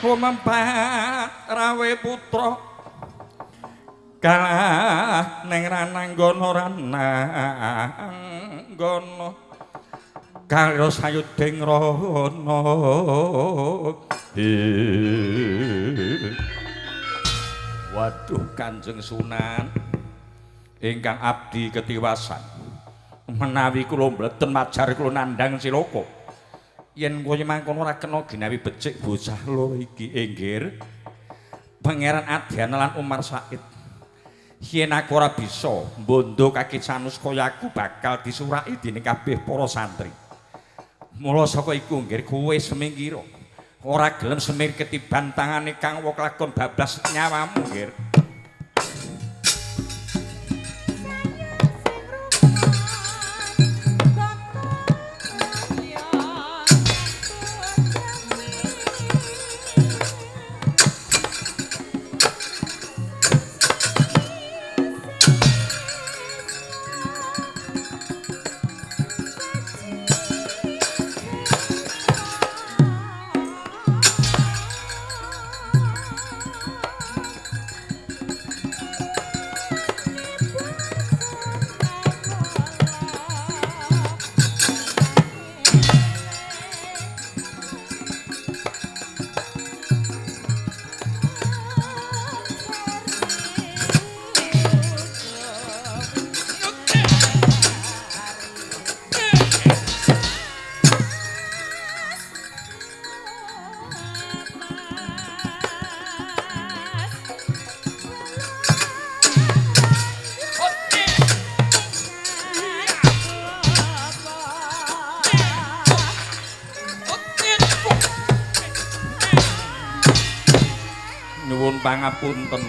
Kumempat rawe putra. Kalah ning rananggana rananggana karo sayuding rana Waduh Kanjeng Sunan. Ingkang abdi ketiwasan. Menawi kula mboten majar kula nandhang silaka yen kowe mangkono ora kena ginawi becik bocah loro iki inggir Pangeran Adyana lan Umar Said. Yen aku ora bisa mbondo kaki sanus kaya aku bakal disuraki dening kabeh para santri. Mula saka iku nggir kowe semingkira ora gelem semir ketiban tangane kang wong lakon bablas nyawamu nggir nuwun pangapunten.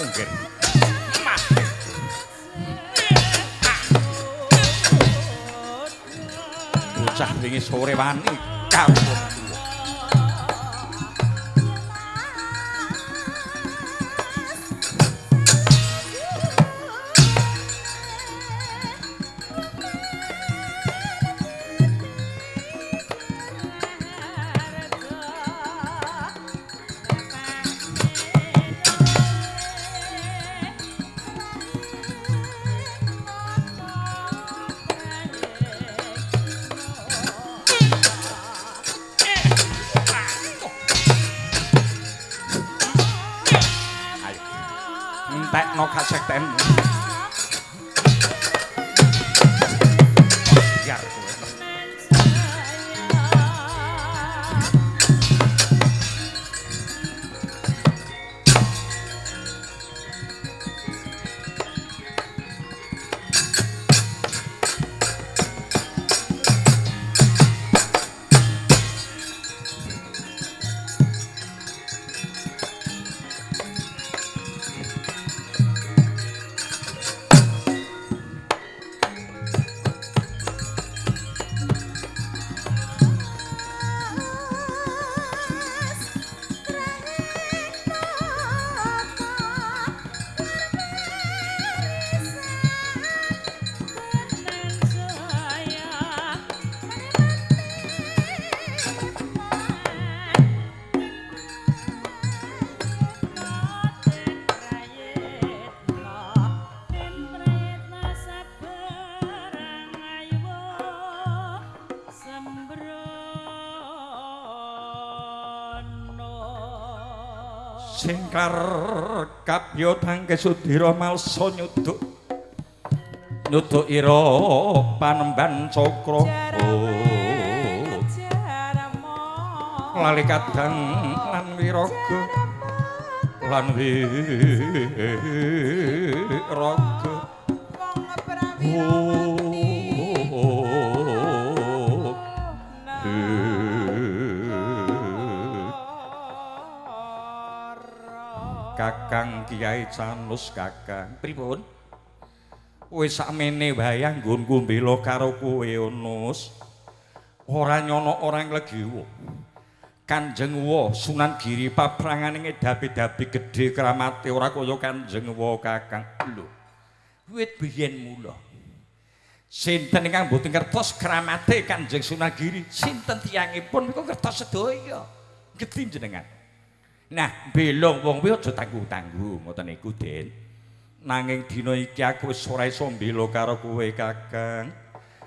Nggih. Bocah wingi sore wani kawula. Singkar kapya tangke sudira malsa nyuduk. Nyuduk ira panemban cakra oh lali kadang lan wiraga lan wiraga oh Kiai Canus Kakang. Pripun? Wis sakmene wae nggonku mbela karo kowe Onus. Ora nyono orang legiwo. Kanjeng Wa Sunan Giri paprangane ngedapi-dapi gedhe kramate ora kaya Kanjeng Wa Kakang. Lho. Wit biyen mula. Sinten ingkang mboten ngertos kramate Kanjeng Sunan Giri? Sinten tiyangipun niku ngertos sedaya. Gedhi jenengan. Nah, belong wong kuwi aja tanggung-tanggung ngoten niku, Den. Nanging dina iki aku wis ora iso mbela karo kowe, Kakang.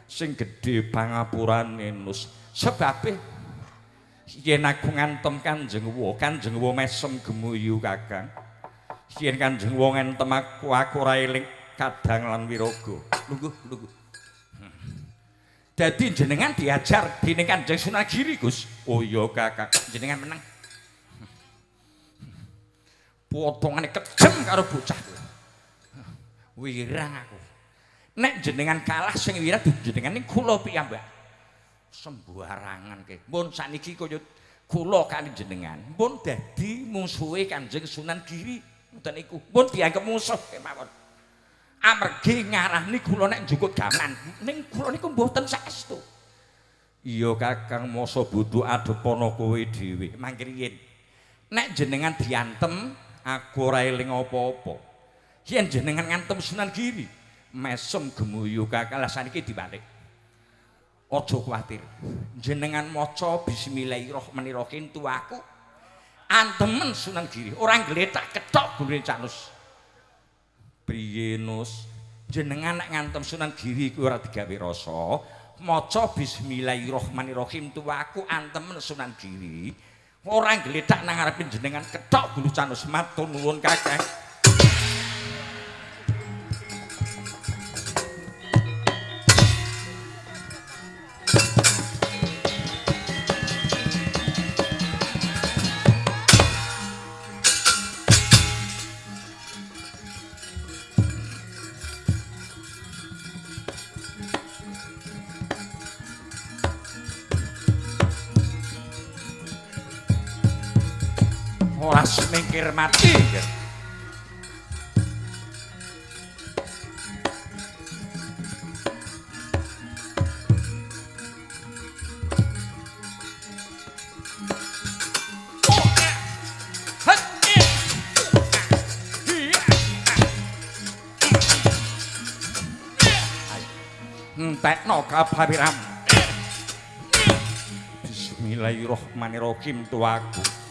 Sing gedhe pangapurane Nus. Sebabe yen aku ngantem Kanjeng Wa, Kanjeng Wa mesem gemuyu, Kakang. Yen Kanjeng Wa ngantem aku, aku ora eling kadang lan wiraga. Lungguh, lungguh. Dadi jenengan diajar dening Kanjeng Sunagiri, Gus. Oh iya, Kakang. Jenengan meneng. Potongane kejem karo bocah kuwi. Wirang aku. Nek jenengan kalah sing wirang jenengan ning kula piyambak. Sembarangan ke. Mun saniki kaya kula kali jenengan, mun dadi musuhe Kanjeng Sunan Giri. Ngoten niku. Mun dianggep musuh kemawon. Amargi ngarani kula nek njukut gaman, ning kula niku mboten saestu. Iya Kakang masa butuh adepana kowe dhewe. Mangke yen nek jenengan diantem aku ora eling apa-apa. Yen jenengan ngantem Sunan Giri, mesem gemuyu kakala saniki dibalik. Aja kuwatir. Jenengan maca bismillahirrahmanirrahim tuaku. Antemen Sunan Giri, ora ngletak ketok gune Canus. Priye Nus? Jenengan nek ngantem Sunan Giri kuwi ora digawe rasa, maca bismillahirrahmanirrahim tuwaku antemen Sunan Giri ora gledak nang ngarepin jenengan kethok gulu canus matur nuwun kakek mati entekno kabawiram Bismillahirrahmanirrahim tuaku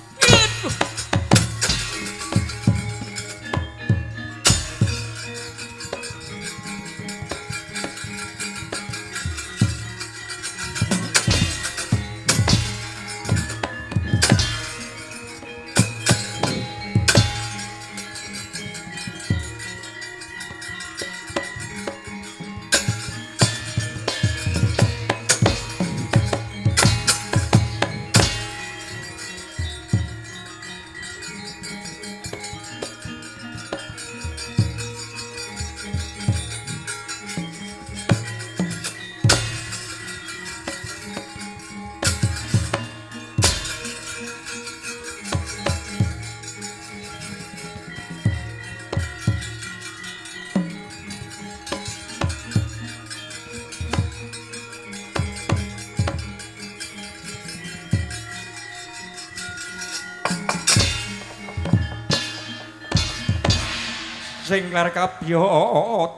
lar kabya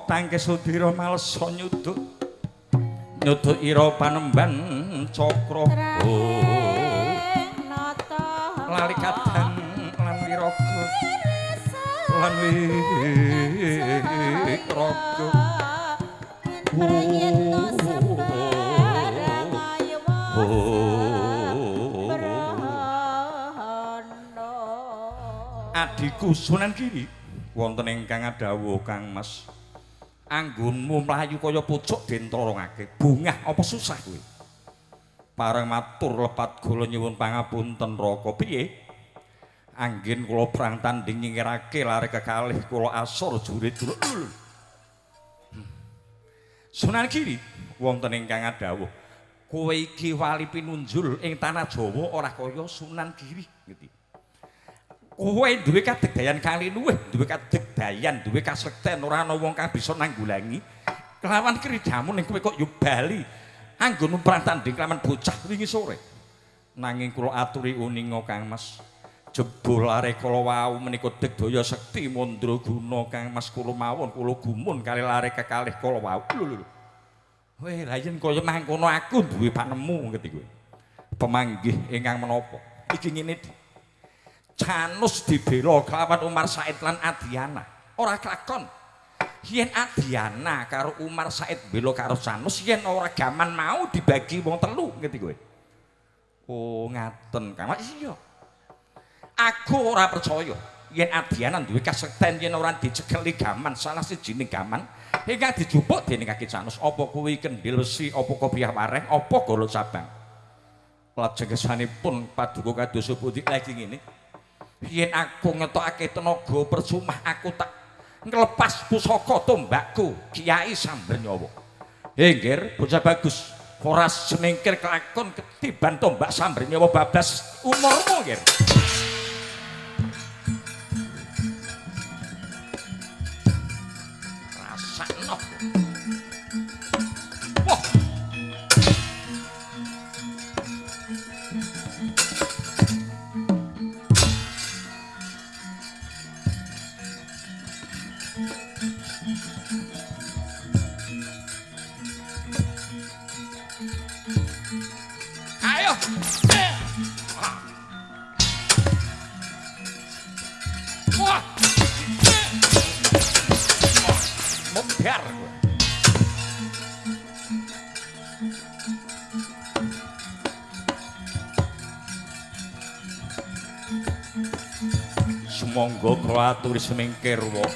tangke sudira malesa nyuduk nyuduk ira panemban cakra lali kadang lan wiraga lan wiraga Adiku Sunan Giri wonten ingkang adawuh Kang Mas. Anggonmu mlayu kaya pucuk den trorongake bungah apa susah kuwi? Pareng matur lepat kula nyuwun pangapunten raka. Piye? Anggen kula prang tanding nyingirake lare kekalih kula asor jurit hmm. Sunan Giri wonten ingkang adawuh. Kowe iki wali pinunjul ing tanah Jawa ora kaya Sunan Giri ngerti kowe duwe kadegdayan kali luwih duwe kadegdayan duwe kasekten ora ana wong kang bisa nanggulangi. Kelawan kridamu ning kowe kok yo bali anggonmu prantanding kelawan bocah wingi sore. Nanging kula aturi uninga Kang Mas. Jebul are kala wau menika degdaya sekti mandra guna Kang Mas kula mawon kula gumun kali lare kekalih kala wau. Lho Weh, la yen kaya mangkono aku duwe panemu ngerti kowe. Pemanggih ingkang menapa? Iki ngene Janus dibela kelawan Umar Said lan Adiana. Ora kelakon. Yen Adiana karo Umar Said bela karo Janus yen ora gaman mau dibagi wong telu ngerti kowe. Oh, ngaten, Kang. Iya. Aku ora percaya yen Adiana duwe kasekten yen ora dicekeli gaman salah sijining gaman ingkang dijupuk dening kaki Janus apa kuwi kendhil besi apa kopiah wareng apa golok sabang. Lajeng kesanipun paduka kados pundi lagi ngene. Yen aku ngetokake tenaga percuma aku tak nglepas pusaka tombakku Kiai Sambernyawa. Henggir bocah bagus. Ora semingkir kelakon ketiban tombak Sambernyawa bablas umurmu, nggih. Monggo kula aturi semingkir wa.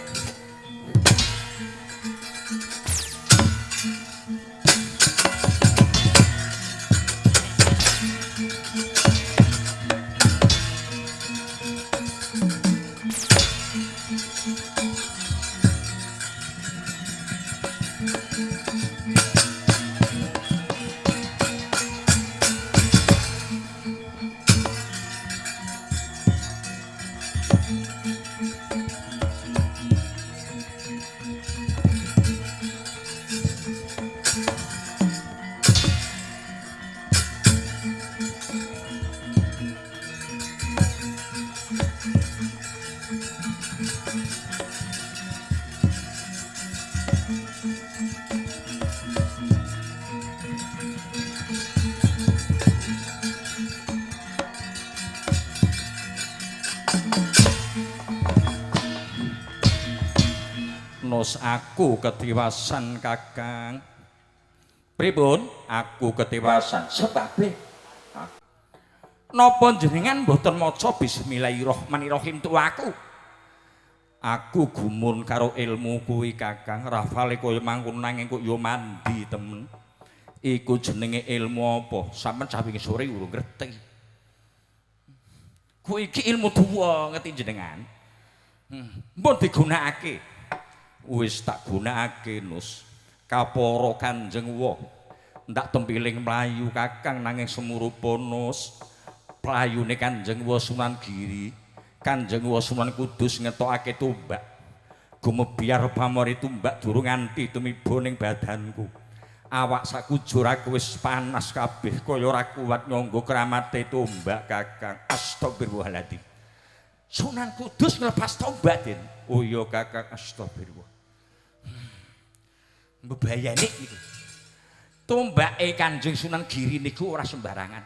Nus aku ketiwasan Kakang. Pripun? Aku ketiwasan sebabe Napa jenengan mboten maca bismillahirrahmanirrahim tu aku? Aku gumun karo ilmu kuwi Kakang, rafale kaya mangkon nanging kok ya mandi temen. Iku jenenge ilmu apa? Sampeyan cah wingi sore urung ngerti. Kuwi iki ilmu tuwa ngerti jenengan. Hmm, mbon digunakake. Wis tak gunakake Nus. Kapara Kanjeng wa. Ndak tempiling mlayu Kakang nanging semurupa Nus. Playune Kanjeng wa Sunan Giri. Kanjeng wa Sunan Kudus ngetokake tumbak. Gumebyar pamori tumbak durung nganti tumiba ning badanku. Awak sakujur aku wis panas kabeh kaya ora kuat nyangga kramate tumbak Kakang. Astagfirullahaladzim. Sunan Kudus nglepas tombak, Den. Oh iya Kakang, astagfirullah. Hmm. Mbebayani niku. Tombake Kanjeng Sunan Giri niku ora sembarangan.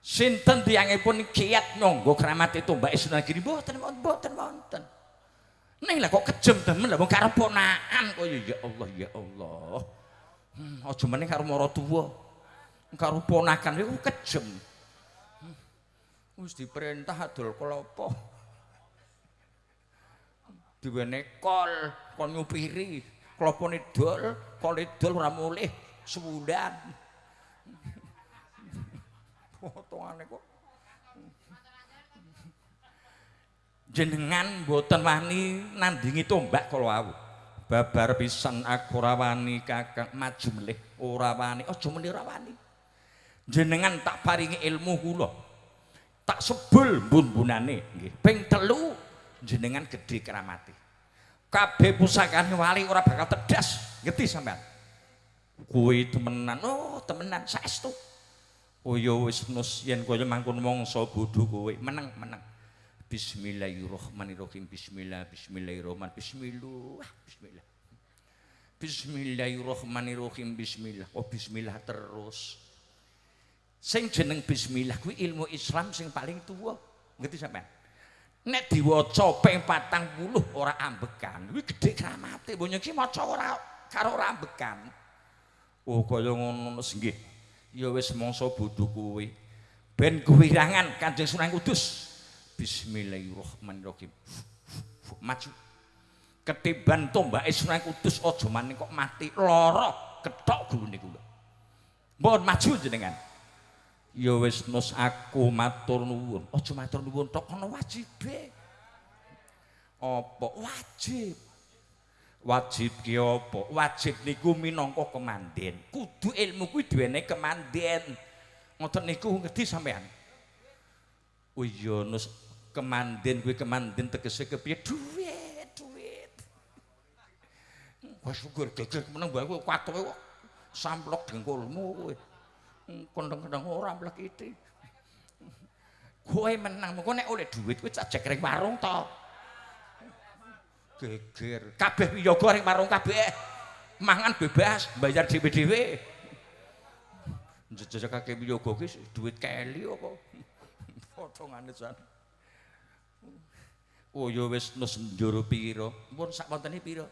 Sinten tiyangipun kiat nyangga kramate tombake Sunan Giri mboten mboten wonten. Ning lah kok kejem demen lah wong karo ponakan kaya ya Allah ya Allah. Hmm, aja meneh karo mara tuwa. Karo ponakan iku kejem. wis diperintah adol klopo. Diwene kol, kon nyupiri, klopone dol, kole dol ora mulih sewulan. Potongane kok. Jenengan mboten wani nandingi tombak kala wau. Babar pisan aku ora wani Kakang maju melih, ora wani, aja muni ora wani. Jenengan tak paringi ilmu kula. tak sebul bun-bunane nggih. Ping telu jenengan gedhe kramate. Kabeh pusakane wali ora bakal tedas, ngerti sampean? Kuwi temenan, oh temenan saestu. Oh ya wis nus yen kaya mangkon mangsa bodho kowe, meneng meneng. Bismillahirrahmanirrahim. Bismillah, bismillahirrahman. Bismillah, bismillah. Bismillahirrahmanirrahim. Bismillah. Oh bismillah terus. sing jeneng bismillah kuwi ilmu Islam sing paling tuwa ngerti sampean nek diwaca ping 40 ora ambekan kuwi gedhe kramate mbok iki maca ora karo ora ambekan oh kaya ngono nggih ya wis mangsa bodho kuwi ben kewirangan Kanjeng Sunan Kudus. Bismillahirrahmanirrahim. Maju. Ketiban tombake Sunan Kudus aja maning kok mati. Lara ketok gulune kula. Mbon maju jenengan ya wis nus aku matur nuwun. Aja matur nuwun tok ana wajibe. Apa? Wajib. Wajib ki apa? Wajib niku minangka kemanden kudu ilmu kuwi duwene kemanden ngoten niku ngerti sampean? Oh iya nus kemanden kuwi kemanden tegese kepiye? Duit duit wah syukur gegek meneng kowe katoke samplok dengkulmu kowe kondang-kondang ora mlekiti. Kowe menang, mengko nek oleh dhuwit kuwi cajek ring warung to. Geger, kabeh wiyaga ring warung kabeh. Mangan bebas, bayar dhewe-dhewe. Njejekake wiyaga ki dhuwit keli apa? Potongane jan. Oh ya wis nus njero pira? Mumpun sak wontene pira?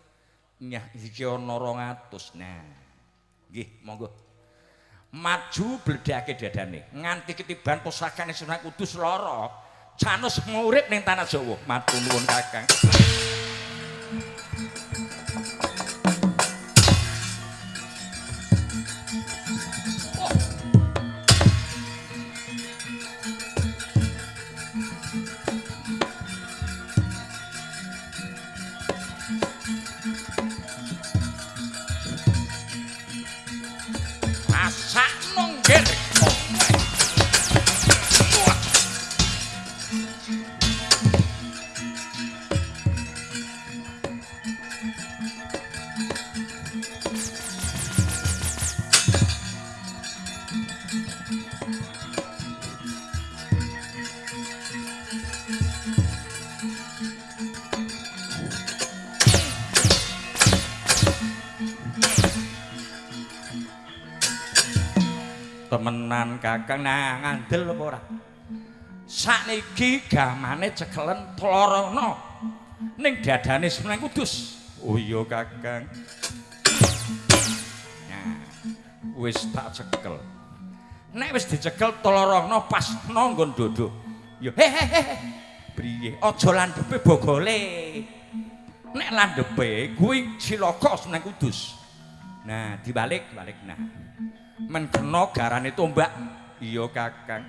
Nyah iki ana 200. Nah. Nggih, monggo. Maju bledake dadane nganti ketiban pusakane Sunan Kudus lara Janus ngurip ning tanah Jawa. Matur nuwun Kakang. Kakang nang ngandel apa ora? Sakniki gamane cekelen tlorono ning dadane Sunan Kudus. Oh iya kakang. Nah wis tak cekel. Nek wis dicekel tlorono pas nanggon dodok ya he he he priye? Aja landhepe bogole. Nek landhepe kuwi cilaka Sunan Kudus. Nah dibalik balik nah men kena garane tombak iya kakang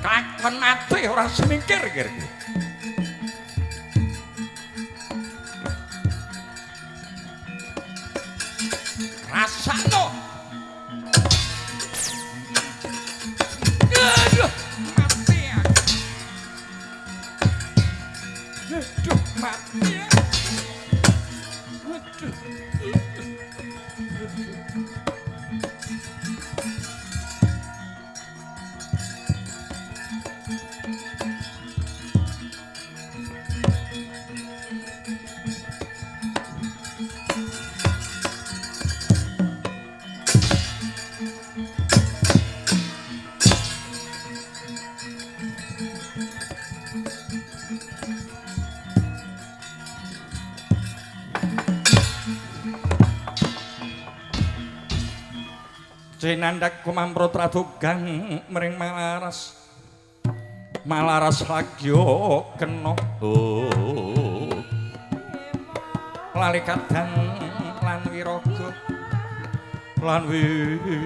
kakon mati ora semingkir kir rasano Jenandak kumamprot radugang mring malaras Malaras lagyo kena. Lali kadang lan wiraga lan wiraga.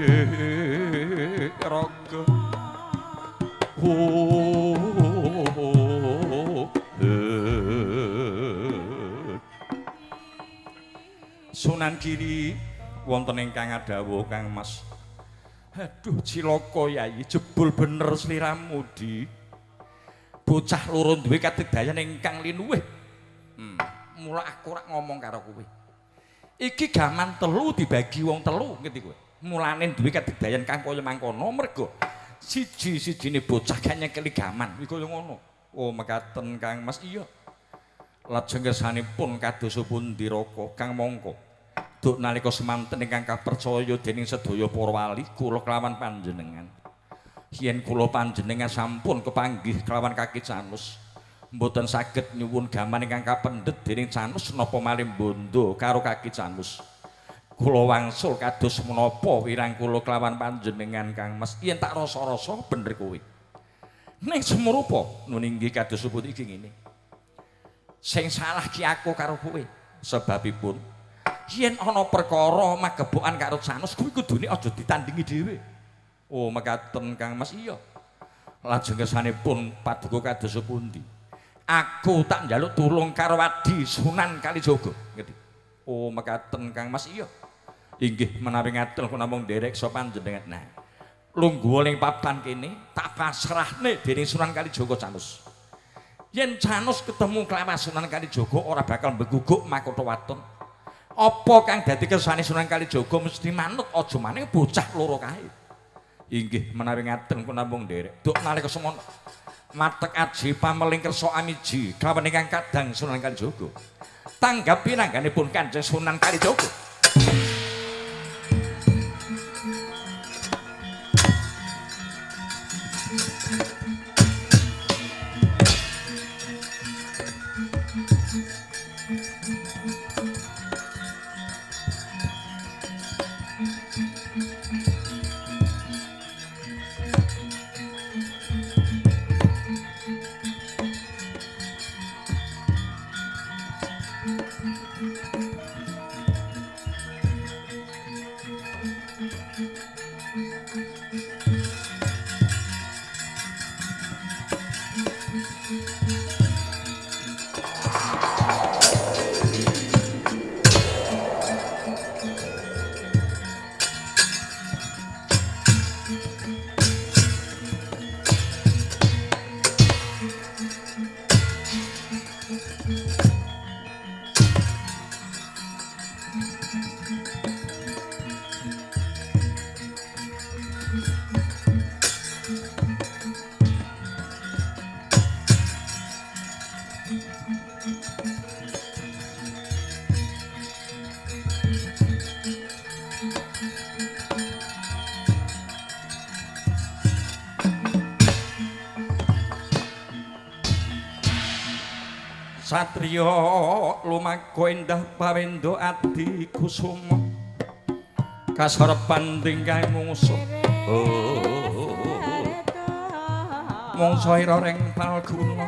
Sunan Giri wonten ingkang adawuh Kang Mas. Aduh cilaka Yayi jebul bener sliramu di. Bocah loro duwe kadedayan ingkang linuwih. Hmm, mula aku rak ngomong karo kowe. Iki gaman telu dibagi wong telu ngerti kowe. Mulane duwe kadedayan kang kaya mangkono mergo siji-sijine bocah gak nyekeli gaman iki kaya ngono. Oh mekaten Kang Mas iya. Lajeng kersanipun kados pundi raka Kang Mongko. Duk nalika semanten ingkang kapercaya dening sedaya para wali kula kelawan panjenengan. Yen kula panjenengan sampun kepanggih kelawan kaki Canus, mboten saged nyuwun gaman ingkang kapendhet dening Canus napa malih bondo karo kaki Canus. Kula wangsul kados menapa wirang kula kelawan panjenengan Kang Mas. Yen tak rasa-rasa bener kowe. Ning semrupa nun inggih kados sebut iki ngene. Sing salah ki aku karo kowe. Sebabipun yen ana perkara magebokan karo Canus kuwi kudune aja ditandingi dhewe. Oh, mekaten Kang Mas iya. Lajeng kesanipun paduka kados pundi? Aku tak njaluk tulung karo Wadi Sunan Kalijaga, ngerti. Oh, mekaten Kang Mas iya. Inggih menawi ngaten kula namung nderek so panjenengan. Nah, lungguh ning papan kene tak pasrahne dening Sunan Kalijaga Canus. Yen Canus ketemu kelawan Sunan Kalijaga ora bakal mbeguguk makutha waton. Apa kang dadi kersane Sunan Kalijaga mesti manut aja maning bocah loro kae. Inggih menawi ngaten kula namung nderek. Duk nalika semono matek aji pameling kersa amiji kelawan ingkang kadang Sunan Kalijaga. Tanggapi nangganipun Kanjeng Sunan Kalijaga. Satriya lumaku endah pawendo adi kusuma kasarepan tingkang mungsuh oh mungsuh ira ring palguna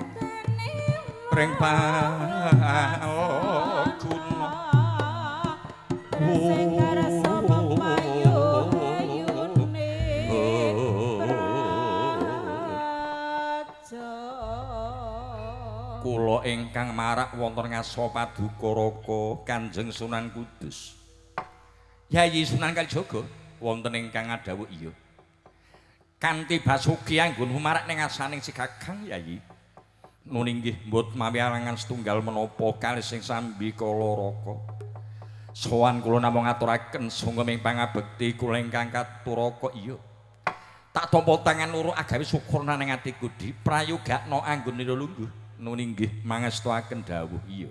ring palguna ingkang marak wonten ngaso paduka raka Kanjeng Sunan Kudus. Yayi Sunan Kalijaga wonten ingkang ngadhawuh iya. Kanthi basuki anggun humarak ning asaning si Kakang Yayi. Nun inggih mbut mawi arangan setunggal menapa kalih sing sambi kala raka. Sowan kula namung ngaturaken sungguh ing pangabekti kula ingkang katuraka iya. Tak tampa tangan loro agawe syukur nang atiku di. Prayogakno anggun lungguh nun inggih mangestuaken dawuh iya.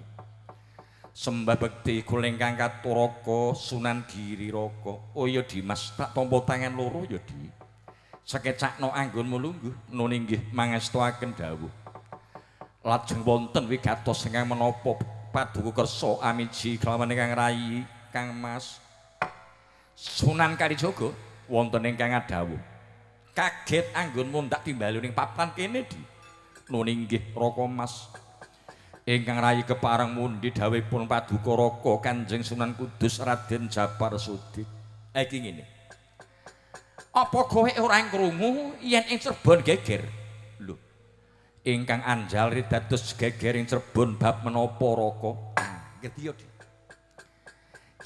Sembah bekti kula ingkang katuraka Sunan Giriraka oh iya Dimas tak tampa tangan loro ya di. Sekecakno anggonmu lungguh nun inggih mangestuaken dawuh. Lajeng wonten wigatos ingkang menapa paduka kersa amiji kelawan ingkang rayi Kang Mas. Sunan Kalijaga wonten ingkang ngadhawuh kaget anggonmu ndak timbali ning papan kene di nun inggih Raka Mas. Ingkang rayi keparang mundi dawuhipun paduka raka Kanjeng Sunan Kudus Raden Japar Sudik iki ngene. Apa kowe ora krungu? Yen ing Cirebon geger. Ingkang anjal dados gegering Cirebon bab menapa raka. Ngerti ya,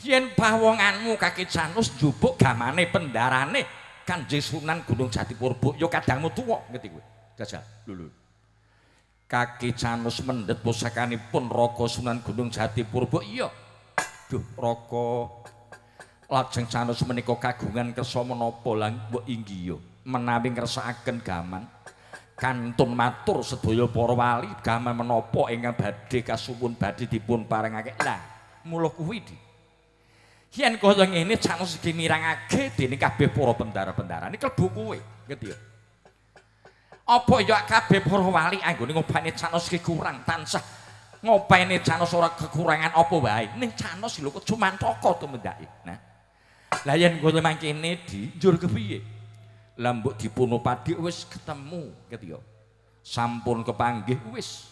Yen pawonganmu kaki Janus njupuk gamane pendarane Kanjeng Sunan Gunung Jatipurba ya kadangmu tuwa, ngerti kowe? Jajal, lho Kaki Janus mendhet pusakanipun Raka Sunan Gunung Jatipurba. Iya. Duh, Raka lajeng Janus menika kagungan kersa menapa? Lan mbok inggih ya menawi ngersakaken gaman. kantun matur sedaya para wali gaman menapa? Ingkang badhe kasuwun badhe dipun parengake. Lah mula kuwi di? Yen kaya ngene canus iki mirangake dening kabeh para bendara-bendara. Iki klebu kuwe ngerti ya apa ya kabeh para wali anggone ngobane canus iki kurang tansah? Ngopene canus ora kekurangan apa wae? Ning canus lho kok cuma toko tumendake nah lah yen kaya mangkene di njur kepiye? Lambuk dipunu padi wis ketemu gitu ya sampun kepanggih wis.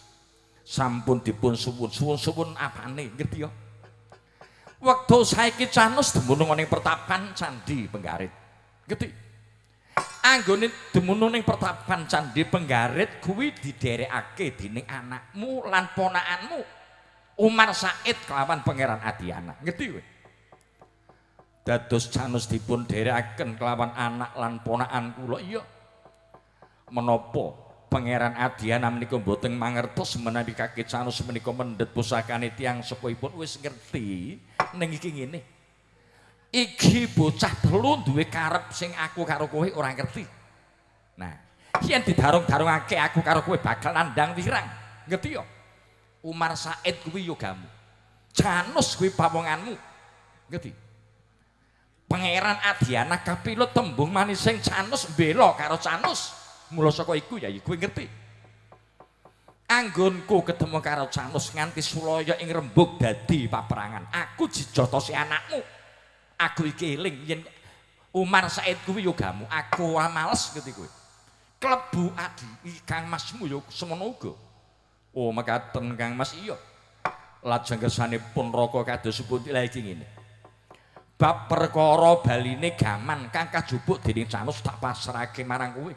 Sampun dipun suwun suwun suwun apane ngerti ya waktu saiki canus demunung ning pertapan candi penggarit. Ngerti anggone demunung ning pertapan candi penggarit kuwi diderekake dening anakmu lan ponakanmu. Umar Said kelawan pangeran Adiana ngerti kowe? Dados canus dipun derekaken kelawan anak lan ponakan kula. Iya. Menapa pangeran Adiana menika mboten mangertos menawi kaki canus menika mendhet pusakane tiyang sepuhipun wis ngerti ning iki ngene iki bocah telu duwe karep sing aku karo kowe ora ngerti nah yen didarung-darungake aku karo kowe bakal nandang wirang ngerti yo Umar Said kuwi yo gamu Janus kuwi pawonganmu ngerti Pangeran Adiana kapilut tembung manis sing Canus mbela karo Canus. Mula saka iku ya kuwi ngerti. Anggonku ketemu karo Canus nganti sulaya ing rembug dadi paperangan. Aku dijotosi anakmu. Aku iki eling yen Umar Said kuwi yo gamu. Aku males ngerti kuwi. Klebu adi Kang Masmu yo semono uga. Oh mekaten Kang Mas iya. Lajeng kesanipun raka kados pundi iki ngene. bab perkara baline gaman kang kajupuk dening Canus tak pasrahke marang kowe.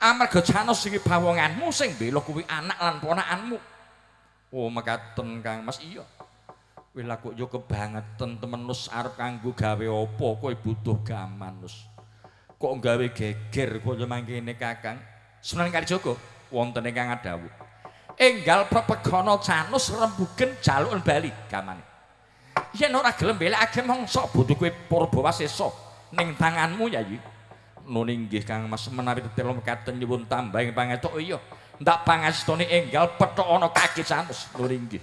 Amarga Canus iki bawonganmu sing bela kuwi anak lan ponakanmu. Oh mekaten Kang Mas iya. Kowe kok yo kebangetan temenus arep kanggo gawe apa kowe butuh gaman nus. Kok gawe geger kaya mangkene Kakang. Sunan Kalijaga wonten ingkang adawuh. Enggal pepegana Canus rembugen jaluk bali gamane. yen ora gelem belekake mongso butuh kowe Purbawasesa ning tanganmu yayi nun inggih Kang Mas menawi tetelo mekaten nyuwun tambahing pangetok oh iya ndak pangastone enggal petok ana kaki sanus nun inggih